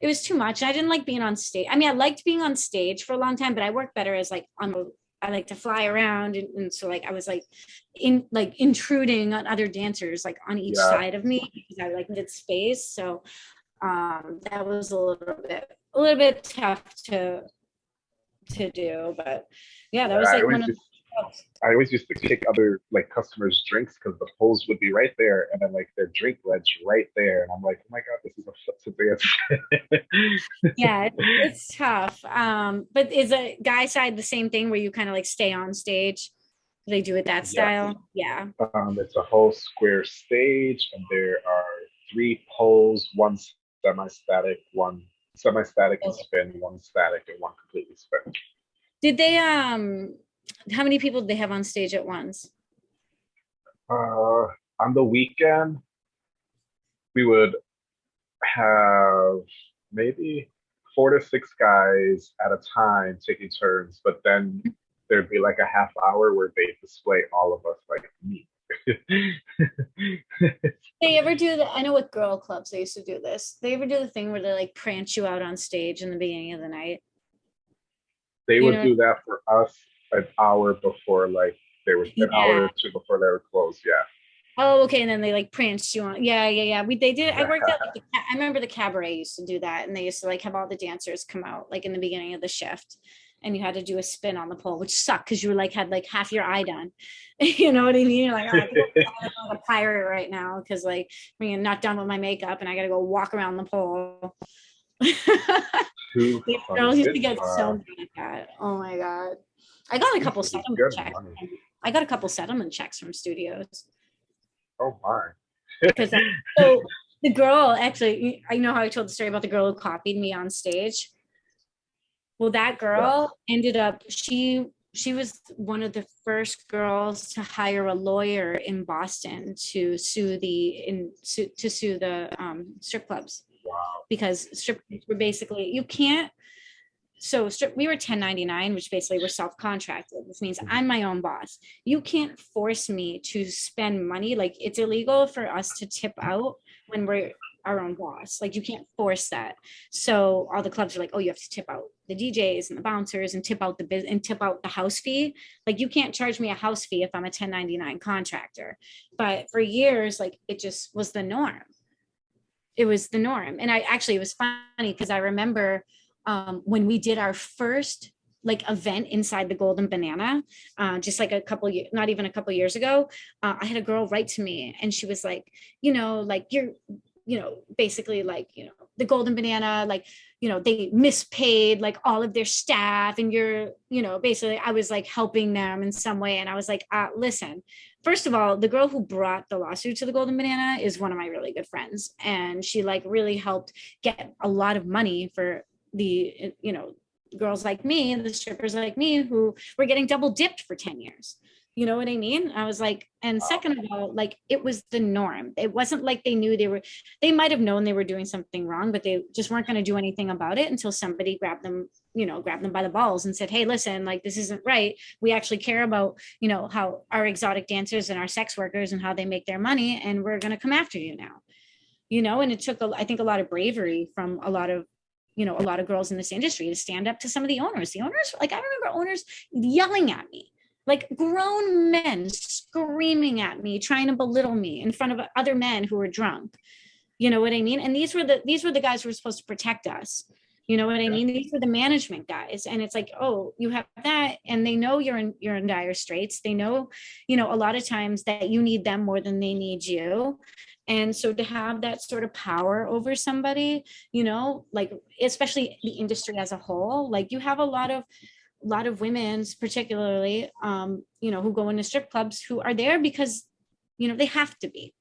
it was too much. I didn't like being on stage. I mean i liked being on stage for a long time but i work better as like on the I like to fly around and, and so like I was like in like intruding on other dancers like on each Yeah. side of me because I like needed space. So um that was a little bit a little bit tough to to do, but yeah, that was like one of used- I always used to take other like customers' drinks because the poles would be right there, and then like their drink ledge right there, and I'm like, oh my god, this is a dance. <laughs> yeah, <laughs> it's tough. Um, but is a guy side the same thing where you kind of like stay on stage? Do They do it that style? Yeah. Um, it's a whole square stage, and there are three poles, one semi-static, one semi-static and spin, one static and one completely spin. Did they, um, how many people did they have on stage at once? Uh, on the weekend, we would have maybe four to six guys at a time taking turns, but then there'd be like a half hour where they display all of us like me. They ever do the, I know with girl clubs, they used to do this. They ever do the thing where they like prance you out on stage in the beginning of the night? they You would know- do that for us an hour before like they were an hour or two before they were closed. Yeah. Oh, okay, and then they like pranced you on. Yeah, yeah, yeah. We they did. I worked at. Like, <laughs> the, I remember the cabaret used to do that, and they used to like have all the dancers come out like in the beginning of the shift, and you had to do a spin on the pole, which sucked because you were like had like half your eye done. <laughs> you know what I mean? You're like, oh, I'm a pirate right now because like I'm not done with my makeup, and I got to go walk around the pole. <laughs> The girls used to get so mad at that. Oh my god. I got a couple settlement checks. money. I got a couple settlement checks from studios. Oh my. Because uh, so the girl actually, I know how I told the story about the girl who copied me on stage. Well, that girl ended up, she she was one of the first girls to hire a lawyer in Boston to sue the in to sue the um, strip clubs. Wow. because strip clubs were basically you can't so strip we were 1099 which basically we're self-contracted this means i'm my own boss. You can't force me to spend money like it's illegal for us to tip out when we're our own boss. Like you can't force that. So all the clubs are like oh you have to tip out the djs and the bouncers and tip out the biz and tip out the house fee. Like you can't charge me a house fee if i'm a 1099 contractor. But for years like it just was the norm. It was the norm. And I actually, it was funny because I remember um, when we did our first like event inside the Golden Banana, uh, just like a couple, ye- not even a couple years ago, uh, I had a girl write to me and she was like, you know, like you're, you know, basically like, you know, the Golden Banana, like, you know, they mispaid like all of their staff and you're, you know, basically I was like helping them in some way. And I was like, uh, listen, first of all, the girl who brought the lawsuit to the Golden Banana is one of my really good friends, and she like really helped get a lot of money for the you know girls like me, and the strippers like me, who were getting double dipped for ten years. You know what I mean? I was like, and second of all, like it was the norm. It wasn't like they knew they were, they might have known they were doing something wrong, but they just weren't going to do anything about it until somebody grabbed them, you know, grabbed them by the balls and said, hey, listen, like this isn't right. We actually care about you know how our exotic dancers and our sex workers and how they make their money and we're going to come after you now you know and it took a, i think a lot of bravery from a lot of you know a lot of girls in this industry to stand up to some of the owners the owners like i remember owners yelling at me like grown men screaming at me trying to belittle me in front of other men who were drunk you know what i mean and these were the these were the guys who were supposed to protect us you know what I mean? These are the management guys. And it's like, oh, you have that. And they know you're in you're in dire straits. They know, you know, a lot of times that you need them more than they need you. And so to have that sort of power over somebody, you know, like especially the industry as a whole, like you have a lot of a lot of women's particularly um, you know, who go into strip clubs who are there because, you know, they have to be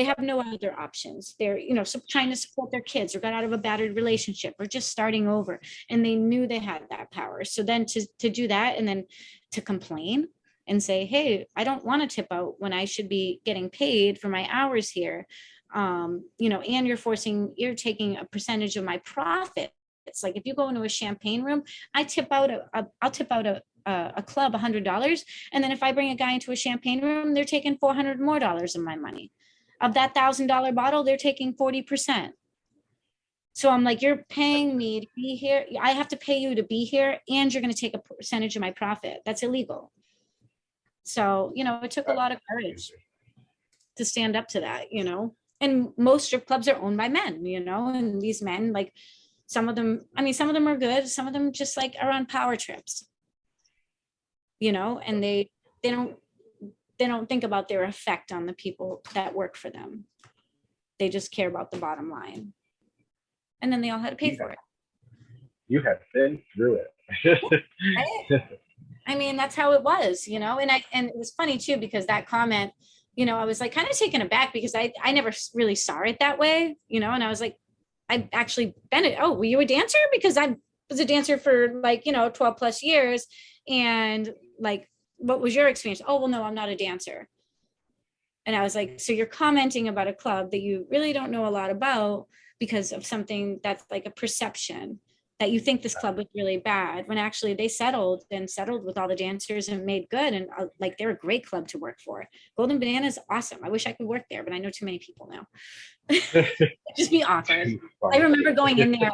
they have no other options. They're, you know, trying to support their kids or got out of a battered relationship or just starting over. And they knew they had that power. So then to, to do that and then to complain and say, hey, I don't want to tip out when I should be getting paid for my hours here. Um, you know, and you're forcing, you're taking a percentage of my profit. It's like if you go into a champagne room, I tip out a, a I'll tip out a a, a club a hundred dollars. And then if I bring a guy into a champagne room, they're taking 400 more dollars of my money of that thousand dollar bottle, they're taking 40%. So I'm like, you're paying me to be here. I have to pay you to be here and you're going to take a percentage of my profit. That's illegal. So, you know, it took a lot of courage to stand up to that, you know, and most strip clubs are owned by men, you know, and these men, like some of them, I mean, some of them are good. Some of them just like are on power trips, you know, and they, they don't they don't think about their effect on the people that work for them. They just care about the bottom line. And then they all had to pay for it. You have been through it. I mean, that's how it was, you know, and I, and it was funny too, because that comment, you know, I was like kind of taken aback because I, I never really saw it that way, you know, and I was like, I've actually been it. Oh, were you a dancer? Because I was a dancer for like, you know, 12 plus years. And like, what was your experience? Oh, well, no, I'm not a dancer. And I was like, so you're commenting about a club that you really don't know a lot about because of something that's like a perception that you think this club was really bad when actually they settled and settled with all the dancers and made good and uh, like they're a great club to work for. Golden Banana is awesome. I wish I could work there, but I know too many people now. <laughs> Just be awkward. I remember going in there.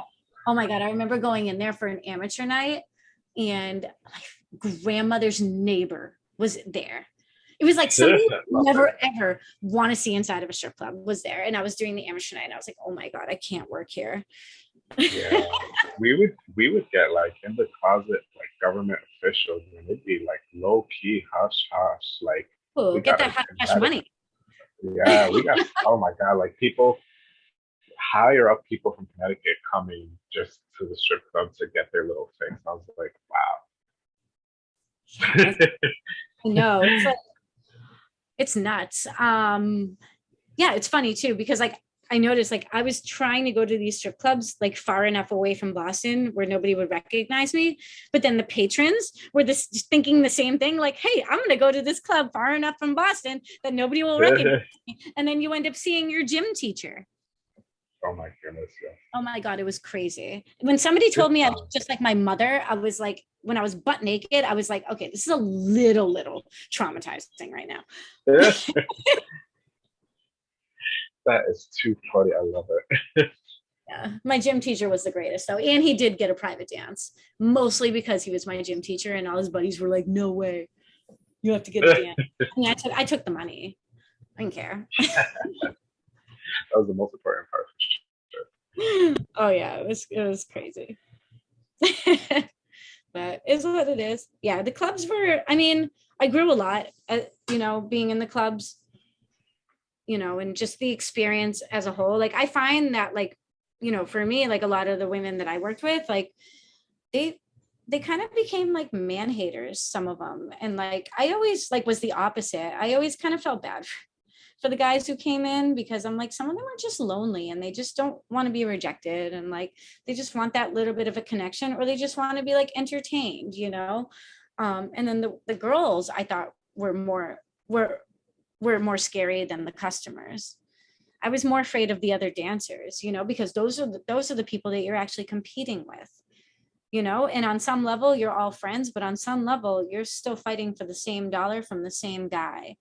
Oh my God, I remember going in there for an amateur night and my grandmother's neighbor was there. It was like somebody you Love never ever want to see inside of a strip club was there. And I was doing the amateur night and I was like, oh my God, I can't work here. Yeah, we would we would get like in the closet like government officials and it'd be like low key hush hush like Oh, We get that cash money. yeah we got oh my god like people higher up people from Connecticut coming just to the strip club to get their little fix. I was like wow. No, it's like, it's nuts. Um, yeah, it's funny too, because like I noticed like I was trying to go to these strip clubs like far enough away from Boston where nobody would recognize me. But then the patrons were this thinking the same thing, like, hey, I'm gonna go to this club far enough from Boston that nobody will <laughs> recognize me. And then you end up seeing your gym teacher. oh my goodness, yeah. Oh my God, it was crazy. When somebody told me I was just like my mother, I was like, when I was butt naked, I was like, okay, this is a little, little traumatizing right now. <laughs> that is too funny. I love it. Yeah, my gym teacher was the greatest though. And he did get a private dance, mostly because he was my gym teacher and all his buddies were like, no way. You have to get a <laughs> dance. And I took I took the money. I didn't care. <laughs> That was the most important part. <laughs> oh yeah, it was it was crazy. but it's what it is. Yeah, the clubs were, I mean, I grew a lot, uh, you know, being in the clubs, you know, and just the experience as a whole. Like I find that like, you know, for me, like a lot of the women that I worked with, like they they kind of became like man haters, some of them. And like I always like was the opposite. I always kind of felt bad for the guys who came in because I'm like, some of them are just lonely and they just don't want to be rejected. And like, they just want that little bit of a connection or they just want to be like entertained, you know? Um, and then the, the girls I thought were more, were, were more scary than the customers. I was more afraid of the other dancers, you know, because those are the, those are the people that you're actually competing with, you know, and on some level you're all friends, but on some level you're still fighting for the same dollar from the same guy.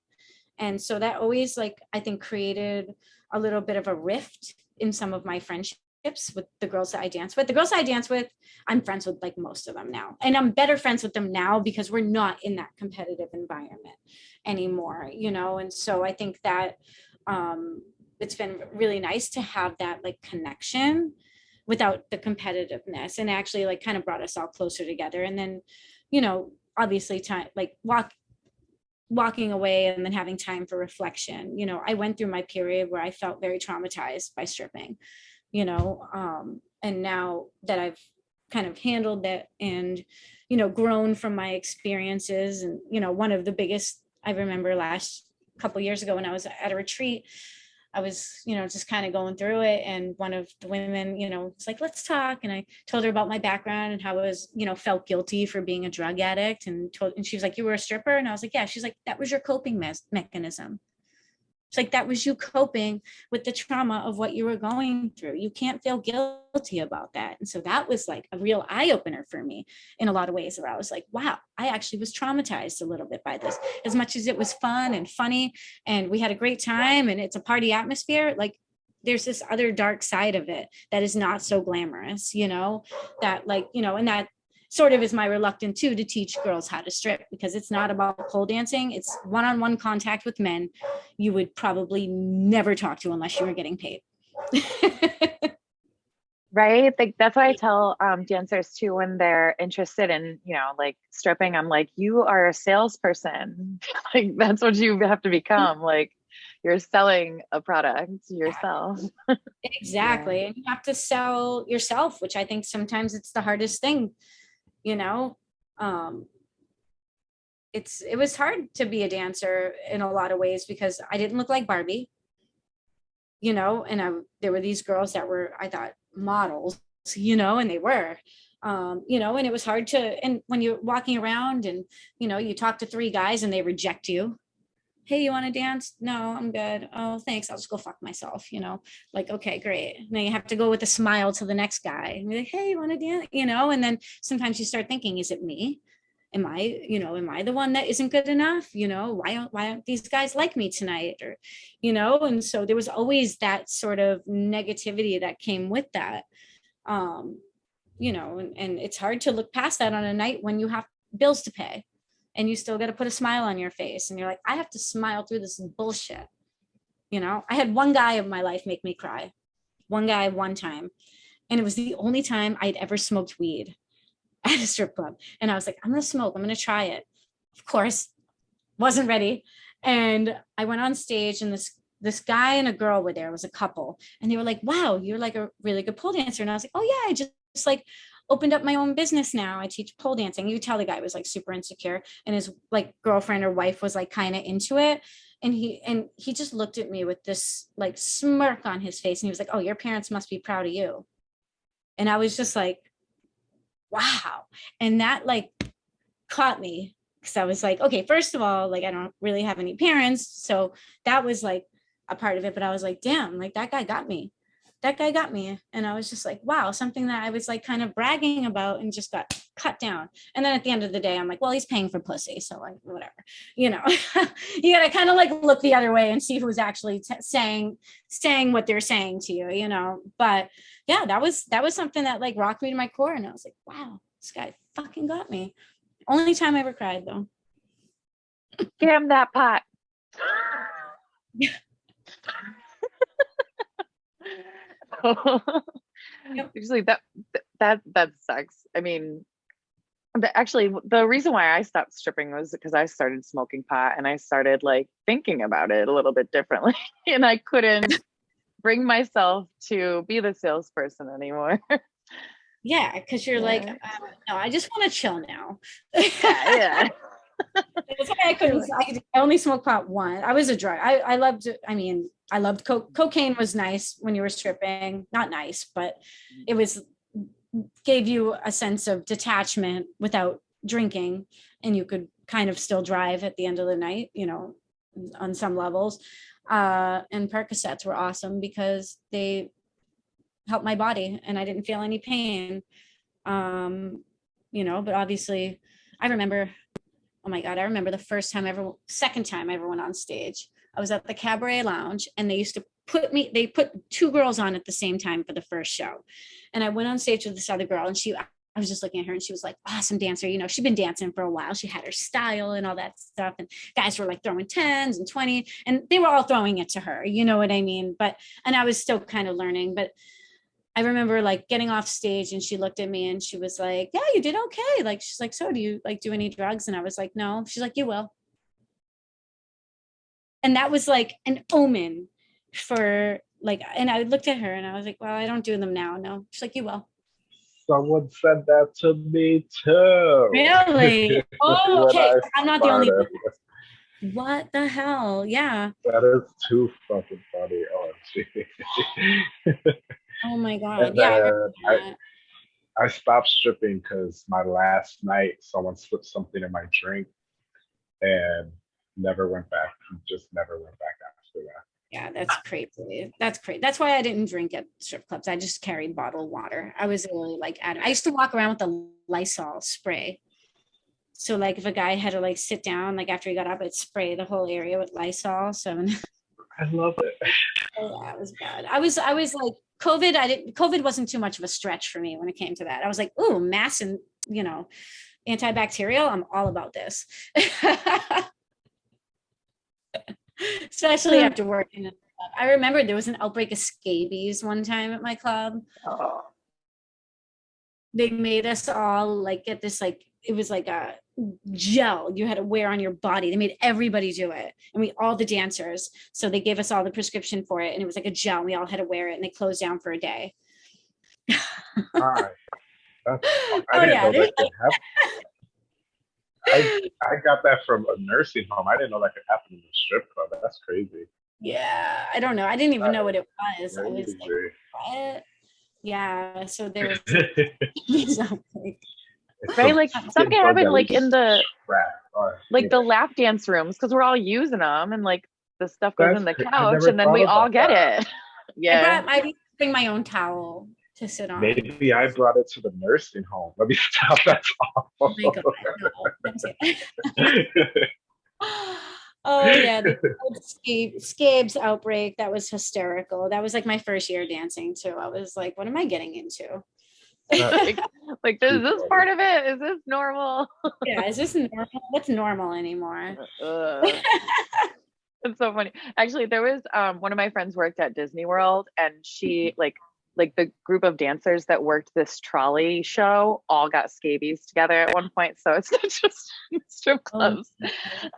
And so that always like, I think created a little bit of a rift in some of my friendships with the girls that I dance with. The girls I dance with, I'm friends with like most of them now. And I'm better friends with them now because we're not in that competitive environment anymore, you know? And so I think that um, it's been really nice to have that like connection without the competitiveness and actually like kind of brought us all closer together. And then, you know, obviously time like walk walking away and then having time for reflection. You know, I went through my period where I felt very traumatized by stripping, you know, um, and now that I've kind of handled that and, you know, grown from my experiences and, you know, one of the biggest I remember last couple years ago when I was at a retreat, I was, you know, just kind of going through it. And one of the women, you know, was like, let's talk. And I told her about my background and how I was, you know, felt guilty for being a drug addict and told, and she was like, you were a stripper. And I was like, yeah, she's like, that was your coping mes- mechanism. It's like, that was you coping with the trauma of what you were going through. You can't feel guilty about that. And so that was like a real eye opener for me in a lot of ways where I was like, wow, I actually was traumatized a little bit by this. As much as it was fun and funny and we had a great time and it's a party atmosphere, like there's this other dark side of it that is not so glamorous, you know, that like, you know, and that sort of is my reluctant too to teach girls how to strip because it's not about pole dancing. It's one-on-one contact with men you would probably never talk to unless you were getting paid. <laughs> Right? Like that's why I tell um, dancers too when they're interested in, you know, like stripping. I'm like, you are a salesperson. <laughs> like that's what you have to become. <laughs> Like you're selling a product yourself. Exactly. And you have to sell yourself, which I think sometimes it's the hardest thing, you know? Um, it's, it was hard to be a dancer in a lot of ways because I didn't look like Barbie, you know, and I, there were these girls that were, I thought models, you know, and they were. Um, you know, and it was hard to, and when you're walking around and, you know, you talk to three guys and they reject you. Hey, you want to dance? No, I'm good. Oh, thanks. I'll just go fuck myself, you know, like, okay, great. Now you have to go with a smile to the next guy and be like, hey, you want to dance? You know, and then sometimes you start thinking, is it me? am I, you know, am I the one that isn't good enough? You know, why aren't, why aren't these guys like me tonight? Or, you know, and so there was always that sort of negativity that came with that. Um, you know, and, and it's hard to look past that on a night when you have bills to pay and you still got to put a smile on your face and you're like, I have to smile through this bullshit. You know, I had one guy of my life make me cry. One guy, one time. And it was the only time I'd ever smoked weed <laughs> at a strip club. And I was like, I'm gonna smoke, I'm gonna try it. Of course, wasn't ready. And I went on stage and this this guy and a girl were there, it was a couple. And they were like, wow, you're like a really good pole dancer. And I was like, oh yeah, I just, just like opened up my own business now. I teach pole dancing. You tell the guy was like super insecure and his like girlfriend or wife was like kind of into it. And he and he just looked at me with this like smirk on his face and he was like, oh, your parents must be proud of you. And I was just like, wow. And that like caught me because I was like, okay, first of all, like I don't really have any parents. So that was like a part of it. But I was like, damn, like that guy got me. That guy got me. And I was just like, wow, something that I was like kind of bragging about and just got cut down. And then at the end of the day, I'm like, well, he's paying for pussy. So like, whatever, you know, <laughs> you got to kind of like look the other way and see who's actually saying, saying what they're saying to you, you know, but yeah, that was that was something that like rocked me to my core. And I was like, wow, this guy fucking got me. Only time I ever cried though. Damn that pot. <laughs> <laughs> Yep. Usually that that that sucks. I mean, actually, the reason why I stopped stripping was because I started smoking pot and I started like thinking about it a little bit differently, <laughs> and I couldn't <laughs> bring myself to be the salesperson anymore. Yeah, because you're like, Yeah. uh, no, I just want to chill now. yeah. That's why I couldn't. I, I only smoked pot one. I was a drug. I I loved. I mean, I loved coke. Cocaine was nice when you were stripping. Not nice, but it was gave you a sense of detachment without drinking, and you could kind of still drive at the end of the night. You know, on some levels. Uh, and Percocets were awesome because they helped my body, and I didn't feel any pain. Um, you know, but obviously, I remember oh my God, I remember the first time ever, second time I ever went on stage. I was at the Cabaret Lounge and they used to put me, they put two girls on at the same time for the first show. And I went on stage with this other girl and she, I was just looking at her and she was like, awesome dancer. You know, she'd been dancing for a while. She had her style and all that stuff. And guys were like throwing 10s and 20 and they were all throwing it to her. You know what I mean? But, and I was still kind of learning, but I remember like getting off stage and she looked at me and she was like, yeah, you did okay. Like, she's like, so do you like do any drugs? And I was like, no. She's like, you will. And that was like an omen for like, and I looked at her and I was like, well, I don't do them now. No. She's like, you will. Someone said that to me too. Really? <laughs> Oh, okay. I'm not the only one. What the hell? Yeah. That is too fucking funny. OMG. <laughs> Oh my God. And Yeah. I uh, I, that. I stopped stripping because my last night someone slipped something in my drink and never went back. Just never went back after that. Yeah, that's crazy. That's crazy. That's why I didn't drink at strip clubs. I just carried bottled water. I was really like. I used to walk around with the Lysol spray. So like if a guy had to like sit down, like after he got up, I'd spray the whole area with Lysol. So <laughs> I love it. oh, that was bad. I was, I was like, COVID, I didn't, COVID wasn't too much of a stretch for me when it came to that. I was like, ooh, mass and, you know, antibacterial. I'm all about this. <laughs> Especially hmm. after working. at the club. I remember there was an outbreak of scabies one time at my club. Oh, They made us all like get this like it was like a gel you had to wear on your body. They made everybody do it, and we all the dancers. So they gave us all the prescription for it, and it was like a gel. We all had to wear it, and they closed down for a day. <laughs> All right. That's, <laughs> I Oh, didn't yeah, know that could happen. I, I got that from a nursing home. I didn't know that could happen in a strip club. That's crazy. Yeah, I don't know. I didn't even know what it was. I was like, what? Yeah, so there <laughs> was. It's Right, some like stupid something bug happened like in the scrap or, like you the lap dance rooms because we're all using them and like the stuff goes in the That's cra- I couch and then we all get that. it. <laughs> I Yeah. brought, I used to bring my own towel to sit on. Maybe I brought it to the nursing home. Let me <laughs> stop. That's Oh awful. my God, no. <laughs> Oh yeah, the old scabes outbreak. That was hysterical. That was like my first year dancing too. I was like, what am I getting into? <laughs> like, like is this part of it? Is this normal? yeah, is this normal? What's normal anymore? Ugh. it's so funny. Actually, there was um one of my friends worked at Disney World and she mm-hmm. like like the group of dancers that worked this trolley show all got scabies together at one point. So it's <laughs> not just strip Oh.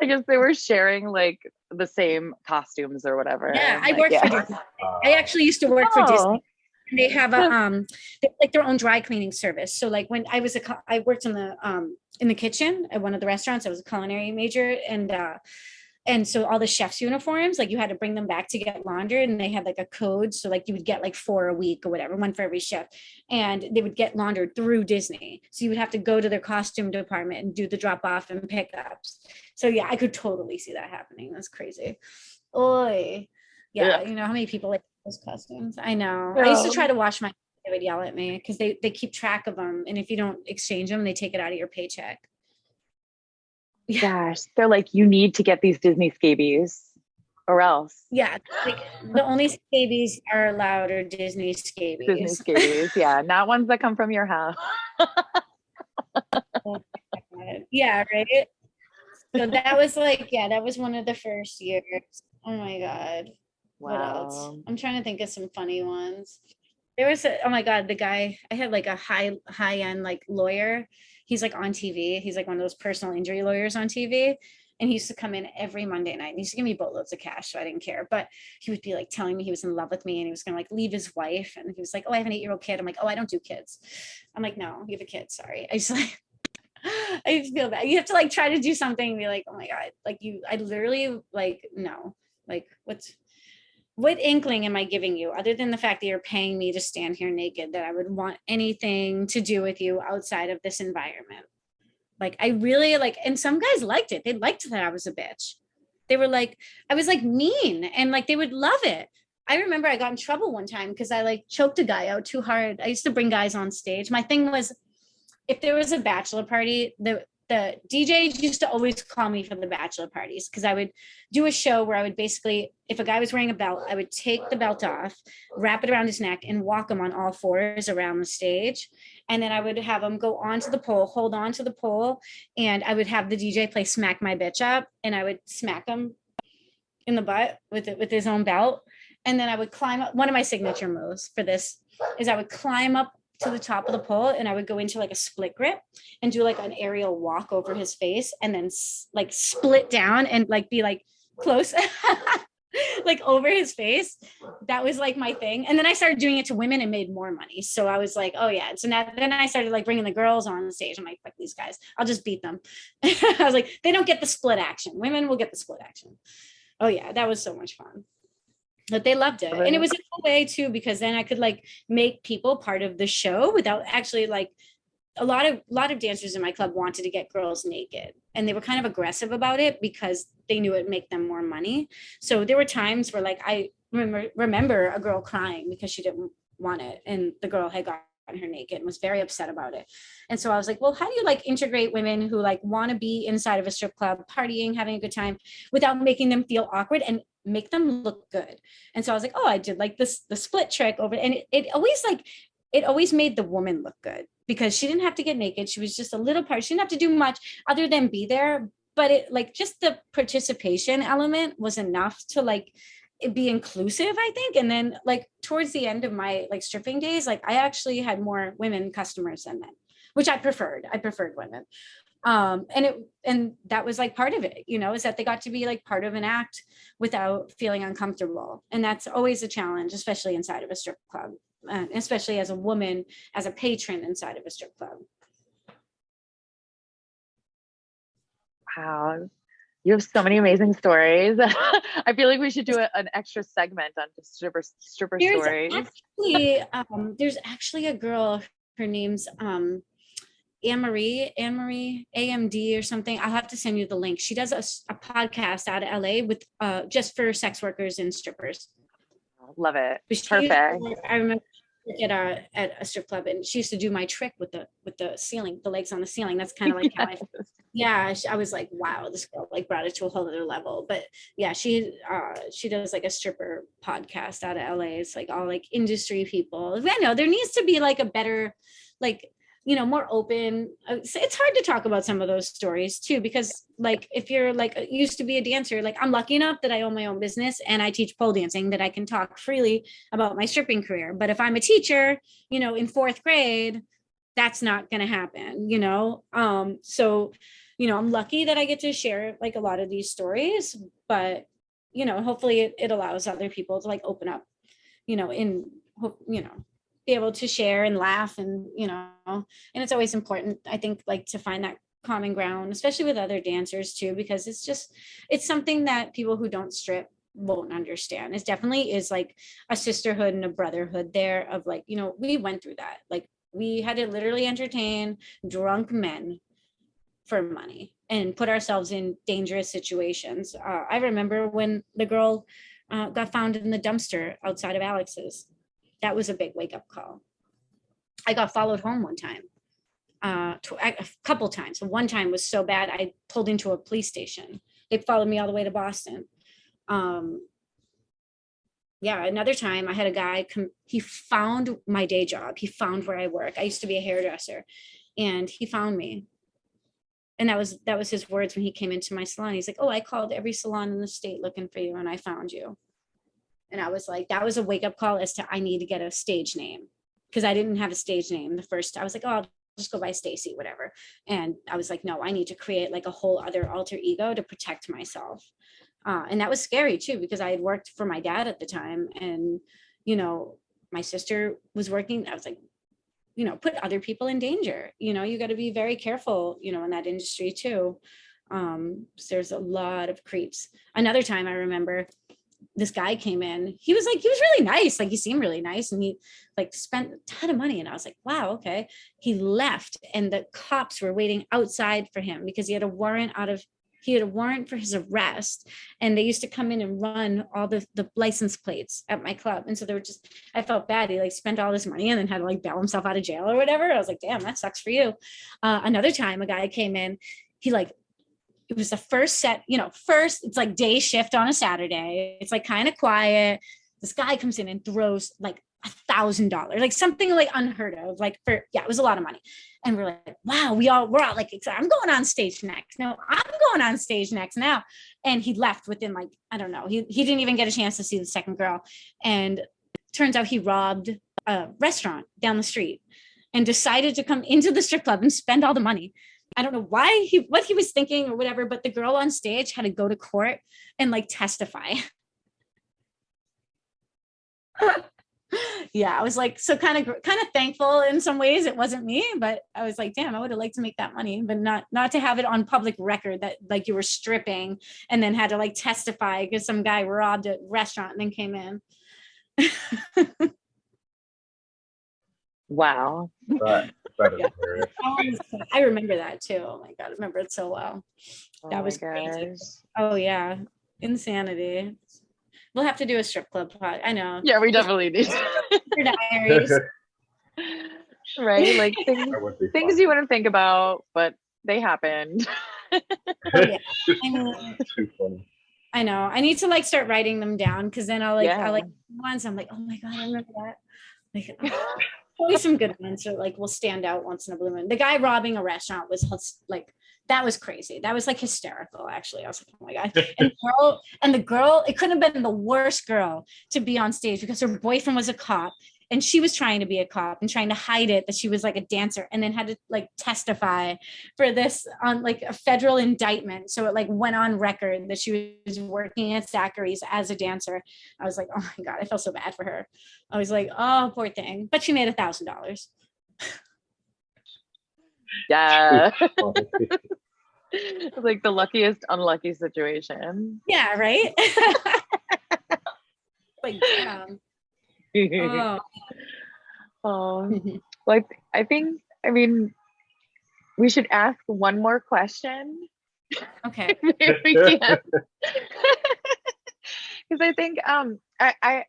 I guess they were sharing like the same costumes or whatever. Yeah, and, I like, worked for. Disney. I actually used to work for oh. Disney. They have a um, they like their own dry cleaning service. So like when I was a i worked in the um in the kitchen at one of the restaurants. I was a culinary major, and uh, and so all the chefs' uniforms, like you had to bring them back to get laundered, and they had like a code. So like you would get like four a week or whatever, one for every chef, and they would get laundered through Disney. So you would have to go to their costume department and do the drop off and pickups. So yeah, I could totally see that happening. That's crazy. Oi. Yeah, Yeah. you know how many people like those costumes? I know. I used to try to wash my they would yell at me because they they keep track of them and if you don't exchange them they take it out of your paycheck gosh, they're like, you need to get these Disney scabies or else. yeah like the only scabies are allowed are disney scabies Disney scabies. Yeah, not ones that come from your house. <laughs> yeah right so that was like yeah that was one of the first years oh my god what else? I'm trying to think of some funny ones. There was a, oh my god the guy i had like a high high end like lawyer. He's like on tv he's like one of those personal injury lawyers on tv and he used to come in every monday night. And he used to give me boatloads of cash so i didn't care. But he would be like telling me he was in love with me and he was gonna like leave his wife. And he was like oh i have an eight year old kid. I'm like oh i don't do kids. I'm like no you have a kid. Sorry. I just <laughs> like I feel bad. You have to like try to do something and be like, oh my God, like you, I literally like, no, like what's, what inkling am I giving you other than the fact that you're paying me to stand here naked, that I would want anything to do with you outside of this environment? Like, I really like, and some guys liked it. They liked that I was a bitch. They were like, I was like mean and like they would love it. I remember I got in trouble one time because I like choked a guy out too hard. I used to bring guys on stage. My thing was if there was a bachelor party, the the DJs used to always call me for the bachelor parties because I would do a show where I would basically, if a guy was wearing a belt, I would take the belt off, wrap it around his neck, and walk him on all fours around the stage. And then I would have him go onto the pole, hold on to the pole, and I would have the DJ play "Smack My Bitch Up," and I would smack him in the butt with it with his own belt. And then I would climb up. One of my signature moves for this is I would climb up to the top of the pole and I would go into like a split grip and do like an aerial walk over his face and then like split down and like be like close <laughs> like over his face. That was like my thing. And then i started doing it to women and made more money. So i was like oh yeah. So now then i started like bringing the girls on the stage. I'm like fuck these guys. I'll just beat them. <laughs> I was like they don't get the split action. Women will get the split action. Oh yeah. That was so much fun but they loved it. And it was a cool way too because then i could like make people part of the show without actually like a lot of a lot of dancers in my club wanted to get girls naked. And they were kind of aggressive about it because they knew it'd make them more money. So there were times where like i remember remember a girl crying because she didn't want it and the girl had gotten her naked and was very upset about it. And so i was like well how do you like integrate women who like want to be inside of a strip club partying having a good time without making them feel awkward and make them look good. And so i was like oh i did like this the split trick over and it, it always like it always made the woman look good because she didn't have to get naked. She was just a little part she didn't have to do much other than be there but it like just the participation element was enough to like be inclusive i think. And then like towards the end of my like stripping days like i actually had more women customers than men which i preferred i preferred women um and it and that was like part of it you know is that they got to be like part of an act without feeling uncomfortable and that's always a challenge especially inside of a strip club uh, especially as a woman as a patron inside of a strip club Wow. You have so many amazing stories. <laughs> I feel like we should do a, an extra segment on stripper stripper There's stories. actually, um, there's actually a girl. Her name's um, Anne Marie, Anne Marie AMD or something. I'll have to send you the link. She does a podcast out of LA with uh, just for sex workers and strippers. Love it. She Perfect. I remember at a at a strip club, and she used to do my trick with the with the ceiling, the legs on the ceiling. That's kind of like how I <laughs> yeah i was like wow this girl like brought it to a whole other level but yeah she uh she does like a stripper podcast out of la it's like all like industry people i know there needs to be like a better like you know more open. Uh, it's hard to talk about some of those stories too because like if you're like uh, used to be a dancer like i'm lucky enough that i own my own business and i teach pole dancing that i can talk freely about my stripping career. But if i'm a teacher you know in fourth grade that's not going to happen you know? Um so you know i'm lucky that i get to share like a lot of these stories but you know hopefully it, it allows other people to like open up you know in you know be able to share and laugh and you know and it's always important i think like to find that common ground especially with other dancers too because it's just it's something that people who don't strip won't understand it definitely is like a sisterhood and a brotherhood there of like you know we went through that like we had to literally entertain drunk men for money and put ourselves in dangerous situations. Uh, I remember when the girl uh, got found in the dumpster outside of Alex's. That was a big wake up call. I got followed home one time, uh, a couple times. One time was so bad I pulled into a police station. They followed me all the way to Boston. Um, yeah, another time I had a guy come, he found my day job. He found where I work. I used to be a hairdresser and he found me. And that was that was his words when he came into my salon. He's like, "Oh, I called every salon in the state looking for you and I found you." And I was like, that was a wake up call as to I need to get a stage name because I didn't have a stage name the first. I was like, "Oh, I'll just go by Stacy, whatever." And I was like, "No, I need to create like a whole other alter ego to protect myself." Uh, and that was scary too because I had worked for my dad at the time, and you know, my sister was working. I was like, you know, put other people in danger. You know, you got to be very careful. You know, in that industry too. Um, so there's a lot of creeps. Another time I remember this guy came in. He was like, he was really nice. Like he seemed really nice, and he like spent a ton of money. And I was like, wow, okay. He left, and the cops were waiting outside for him because he had a warrant out of he had a warrant for his arrest and they used to come in and run all the the license plates at my club and so they were just i felt bad he like spent all this money and then had to like bail himself out of jail or whatever i was like damn that sucks for you uh, another time a guy came in he like it was the first set you know first it's like day shift on a saturday. It's like kind of quiet. This guy comes in and throws like a thousand dollars like something like unheard of like for yeah it was a lot of money. And we're like wow we all we're all like i'm going on stage next. No i'm going on stage next now. And he left within like i don't know he, he didn't even get a chance to see the second girl. And turns out he robbed a restaurant down the street and decided to come into the strip club and spend all the money i don't know why he what he was thinking or whatever but the girl on stage had to go to court and like testify <laughs> yeah i was like so kind of kind of thankful in some ways it wasn't me but i was like damn i would have liked to make that money but not not to have it on public record that like you were stripping and then had to like testify because some guy robbed a restaurant and then came in <laughs> Wow. That, that is Yeah. hilarious. i remember that too oh my god i remember it so well Oh That was crazy. oh yeah insanity we'll have to do a strip club pod i know Yeah, we definitely need. Your <laughs> diaries. <laughs> right? Like <laughs> things, That would be things you wouldn't think about, but they happened. Oh, yeah. I mean, Too funny. I know. I need to like start writing them down because then I'll like Yeah. I'll like once I'm like, oh my god, I remember that. Like oh. Always some good ones that like will stand out once in a blue moon. The guy robbing a restaurant was like that was crazy. That was like hysterical, actually. I was like, oh my god. <laughs> And the girl, and the girl, it couldn't have been the worst girl to be on stage because her boyfriend was a cop and she was trying to be a cop and trying to hide it that she was like a dancer and then had to like testify for this on like a federal indictment so it like went on record that she was working at Zachary's as a dancer I was like oh my god I felt so bad for her I was like oh poor thing but she made a thousand dollars <laughs> yeah. <laughs> Like the luckiest unlucky situation. Yeah, right? <laughs> like, damn. Oh. <laughs> Well, I, I think, I mean, we should ask one more question. Okay. <laughs> if we can. <laughs> Because I think, um, I, I,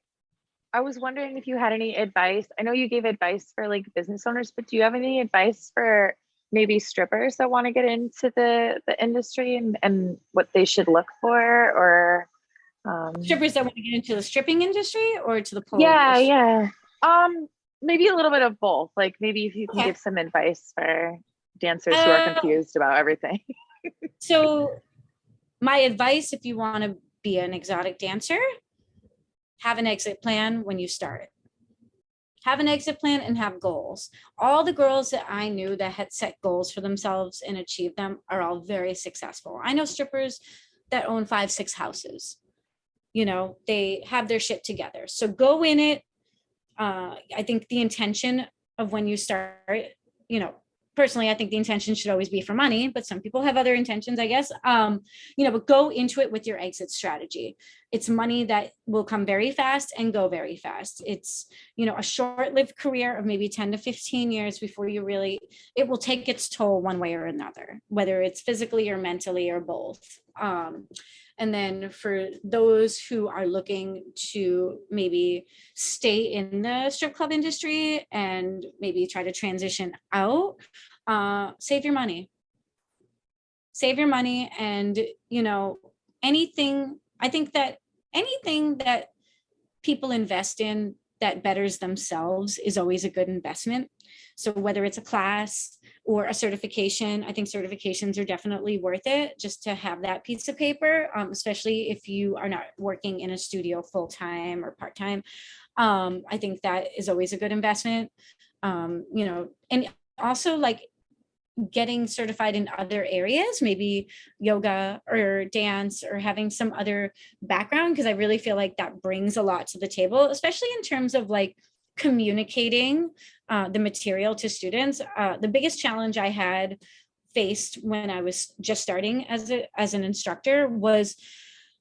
I was wondering if you had any advice. I know you gave advice for like business owners, but do you have any advice for maybe strippers that want to get into the the industry and and what they should look for or? Um, Strippers that want to get into the stripping industry or to the pole? yeah, industry? yeah. Um, maybe a little bit of both. Like maybe if you can Okay. give some advice for dancers who are Uh, confused about everything. <laughs> So my advice, if you want to be an exotic dancer, have an exit plan when you start. Have an exit plan and have goals. All the girls that I knew that had set goals for themselves and achieved them are all very successful. I know strippers that own five, six houses. You know, they have their shit together. So go in it. Uh, I think the intention of when you start, you know, personally, I think the intention should always be for money, but some people have other intentions, I guess. Um, you know, but go into it with your exit strategy. It's money that will come very fast and go very fast. It's, you know, a short-lived career of maybe 10 to 15 years before you really, it will take its toll one way or another, whether it's physically or mentally or both. Um, and then for those who are looking to maybe stay in the strip club industry and maybe try to transition out, uh, save your money. Save your money and, you know, anything, I think that anything that people invest in that betters themselves is always a good investment. So whether it's a class or a certification, I think certifications are definitely worth it just to have that piece of paper, um, especially if you are not working in a studio full-time or part-time. Um, I think that is always a good investment. Um, you know, and also like getting certified in other areas, maybe yoga or dance or having some other background, because I really feel like that brings a lot to the table, especially in terms of like communicating uh, the material to students. Uh, the biggest challenge I had faced when I was just starting as a as an instructor was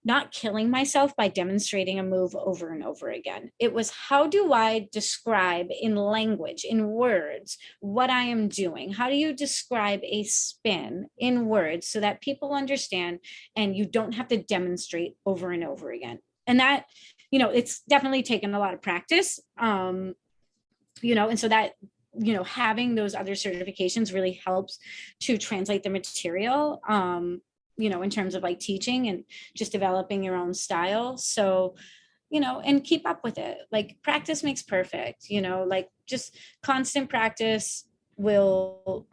not killing myself by demonstrating a move over and over again. It was how do I describe in language, in words, what I am doing? How do you describe a spin in words so that people understand and you don't have to demonstrate over and over again? And that, you know, it's definitely taken a lot of practice. Um, you know, and so that you know having those other certifications really helps to translate the material um you know in terms of like teaching and just developing your own style. So you know and keep up with it. Like practice makes perfect you know like just constant practice will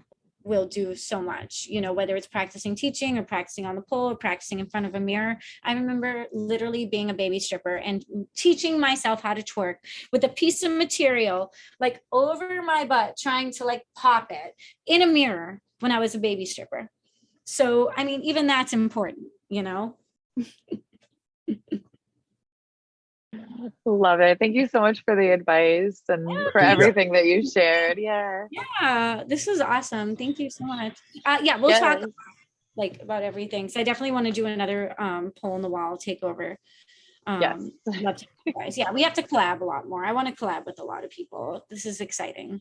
will do so much you know whether it's practicing teaching or practicing on the pole or practicing in front of a mirror. I remember literally being a baby stripper and teaching myself how to twerk with a piece of material like over my butt trying to like pop it in a mirror when i was a baby stripper. So i mean even that's important you know <laughs> Love it. Thank you so much for the advice and for Yeah. everything that you shared. Yeah. yeah this is awesome thank you so much uh yeah we'll talk Yes. like about everything so i definitely want to do another um pole in the wall takeover um Yes. love to guys. yeah we have to collab a lot more i want to collab with a lot of people this is exciting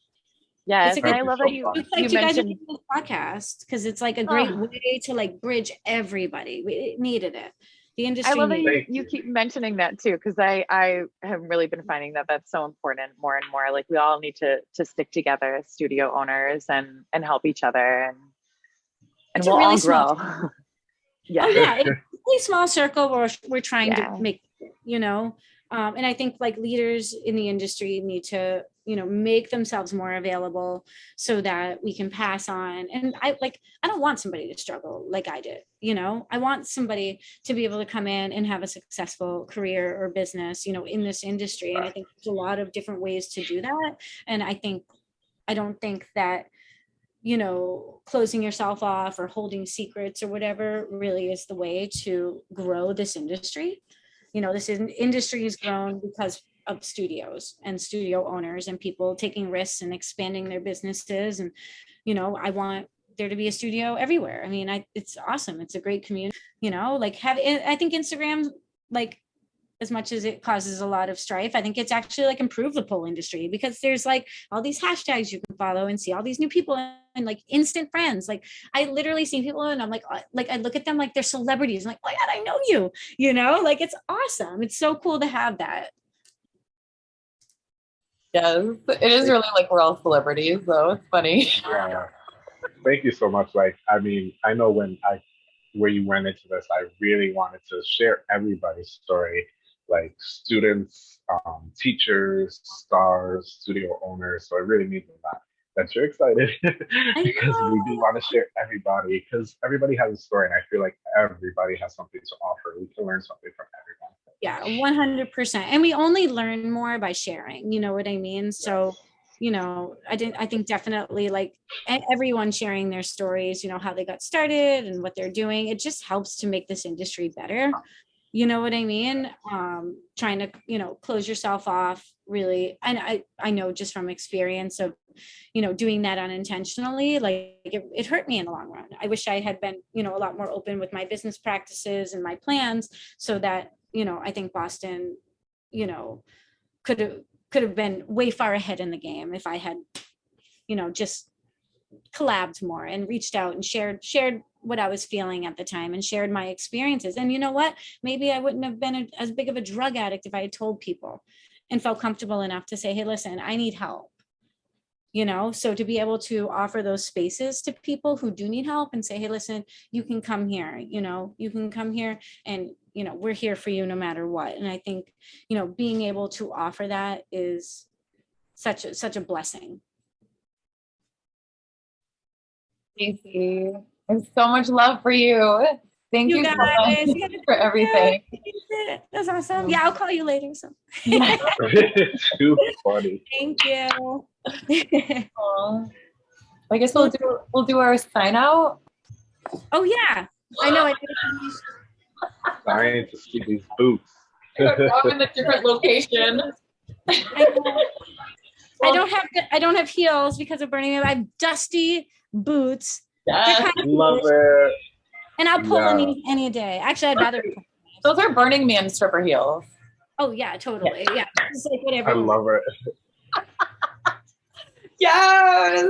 Yes. a And I love that you, It's like you you guys are doing this podcast because it's like a great Oh. way to like bridge everybody. We needed it. The industry. I love that you, you you. keep mentioning that too, because I I have really been finding that that's so important more and more. Like we all need to to stick together as studio owners and and help each other and and It's we'll really all small grow. <laughs> Oh yeah. yeah, it's a <laughs> really small circle. We're we're trying Yeah. to make, you know, um, and I think like leaders in the industry need to you know make themselves more available so that we can pass on. And I like I don't want somebody to struggle like I did. You know, I want somebody to be able to come in and have a successful career or business. You know, in this industry. And I think there's a lot of different ways to do that. And I think I don't think that you know, closing yourself off or holding secrets or whatever really is the way to grow this industry. You know, this in- industry has grown because of studios and studio owners and people taking risks and expanding their businesses. And, you know, I want there to be a studio everywhere. I mean, I it's awesome. It's a great community, you know, like have I think Instagram like as much as it causes a lot of strife, I think it's actually like improved the pole industry because there's like all these hashtags you can follow and see all these new people and like instant friends. Like I literally see people and I'm like, uh, like I look at them like they're celebrities. I'm like, oh my God, I know you, you know, like it's awesome. It's so cool to have that. Yes, it is really like we're all celebrities, though. It's funny. Yeah. Thank you so much. Like, I mean, I know when I where you went into this, I really wanted to share everybody's story, like students, um, teachers, stars, studio owners. So I really mean that that you're excited <laughs> because we do want to share everybody because everybody has a story and I feel like everybody has something to offer. We can learn something from everyone. Yeah, 100%. And we only learn more by sharing, you know what I mean? So, you know, I didn't, I think definitely like everyone sharing their stories, you know, how they got started and what they're doing. It just helps to make this industry better. You know what I mean? Um, trying to, you know, close yourself off really. And I, I know just from experience of, you know, doing that unintentionally, like it, it hurt me in the long run. I wish I had been, you know, a lot more open with my business practices and my plans so that you know, I think Boston, you know, could have could have been way far ahead in the game if I had, you know, just collabed more and reached out and shared shared what I was feeling at the time and shared my experiences. And you know what? Maybe I wouldn't have been a, as big of a drug addict if I had told people and felt comfortable enough to say, hey, listen, I need help you know so to be able to offer those spaces to people who do need help and say hey listen you can come here you know you can come here and you know we're here for you no matter what and i think you know being able to offer that is such a such a blessing Stacey, there's so much love for you. Thank you, you so much for everything. That's awesome. Yeah, I'll call you later. So. <laughs> Too funny. Thank you. <laughs> I guess we'll do we'll do our sign out. Oh yeah, I know. I, I need to see these boots. I'm in a different location. I, I don't have I don't have heels because of Burning Man. I have dusty boots. Yeah, love it. And I'll pull yeah. any any day. Actually, I'd rather. Those are Burning Man stripper heels. Oh yeah, totally. Yeah, yeah. like whatever. I love it. <laughs> yes.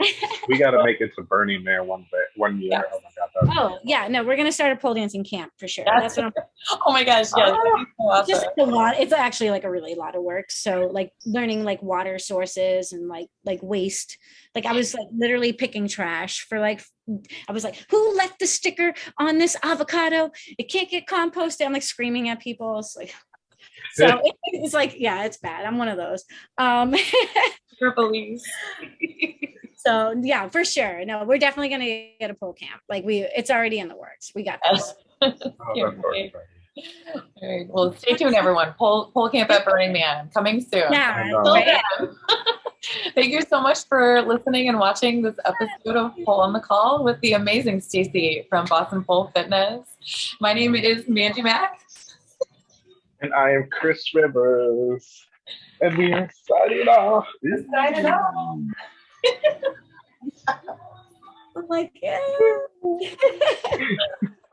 <laughs> we got to make it to Burning Man one day, one year. Yes. Oh my god. Oh yeah, no, we're gonna start a pole dancing camp for sure. That's, That's what I'm. <laughs> Oh my gosh, yeah. Oh, awesome. Just a lot. It's actually like a really lot of work. So like learning like water sources and like like waste. Like I was like literally picking trash for like I was like, who left the sticker on this avocado? It can't get composted. I'm like screaming at people. It's like <laughs> so it's like, yeah, it's bad. I'm one of those. Um police. So yeah, for sure. No, we're definitely gonna get a pole camp. Like we it's already in the works. We got this. <laughs> All right. Well, stay tuned, everyone. Pole, pole camp at Burning Man coming soon. Yeah. Right? <laughs> Thank you so much for listening and watching this episode of Pole on the Call with the amazing Stacey from Boston Pole Fitness. My name is Mandy Mack. And I am Chris Rivers. And we are signing off. We're signing off. <laughs> I'm like, yeah. <laughs>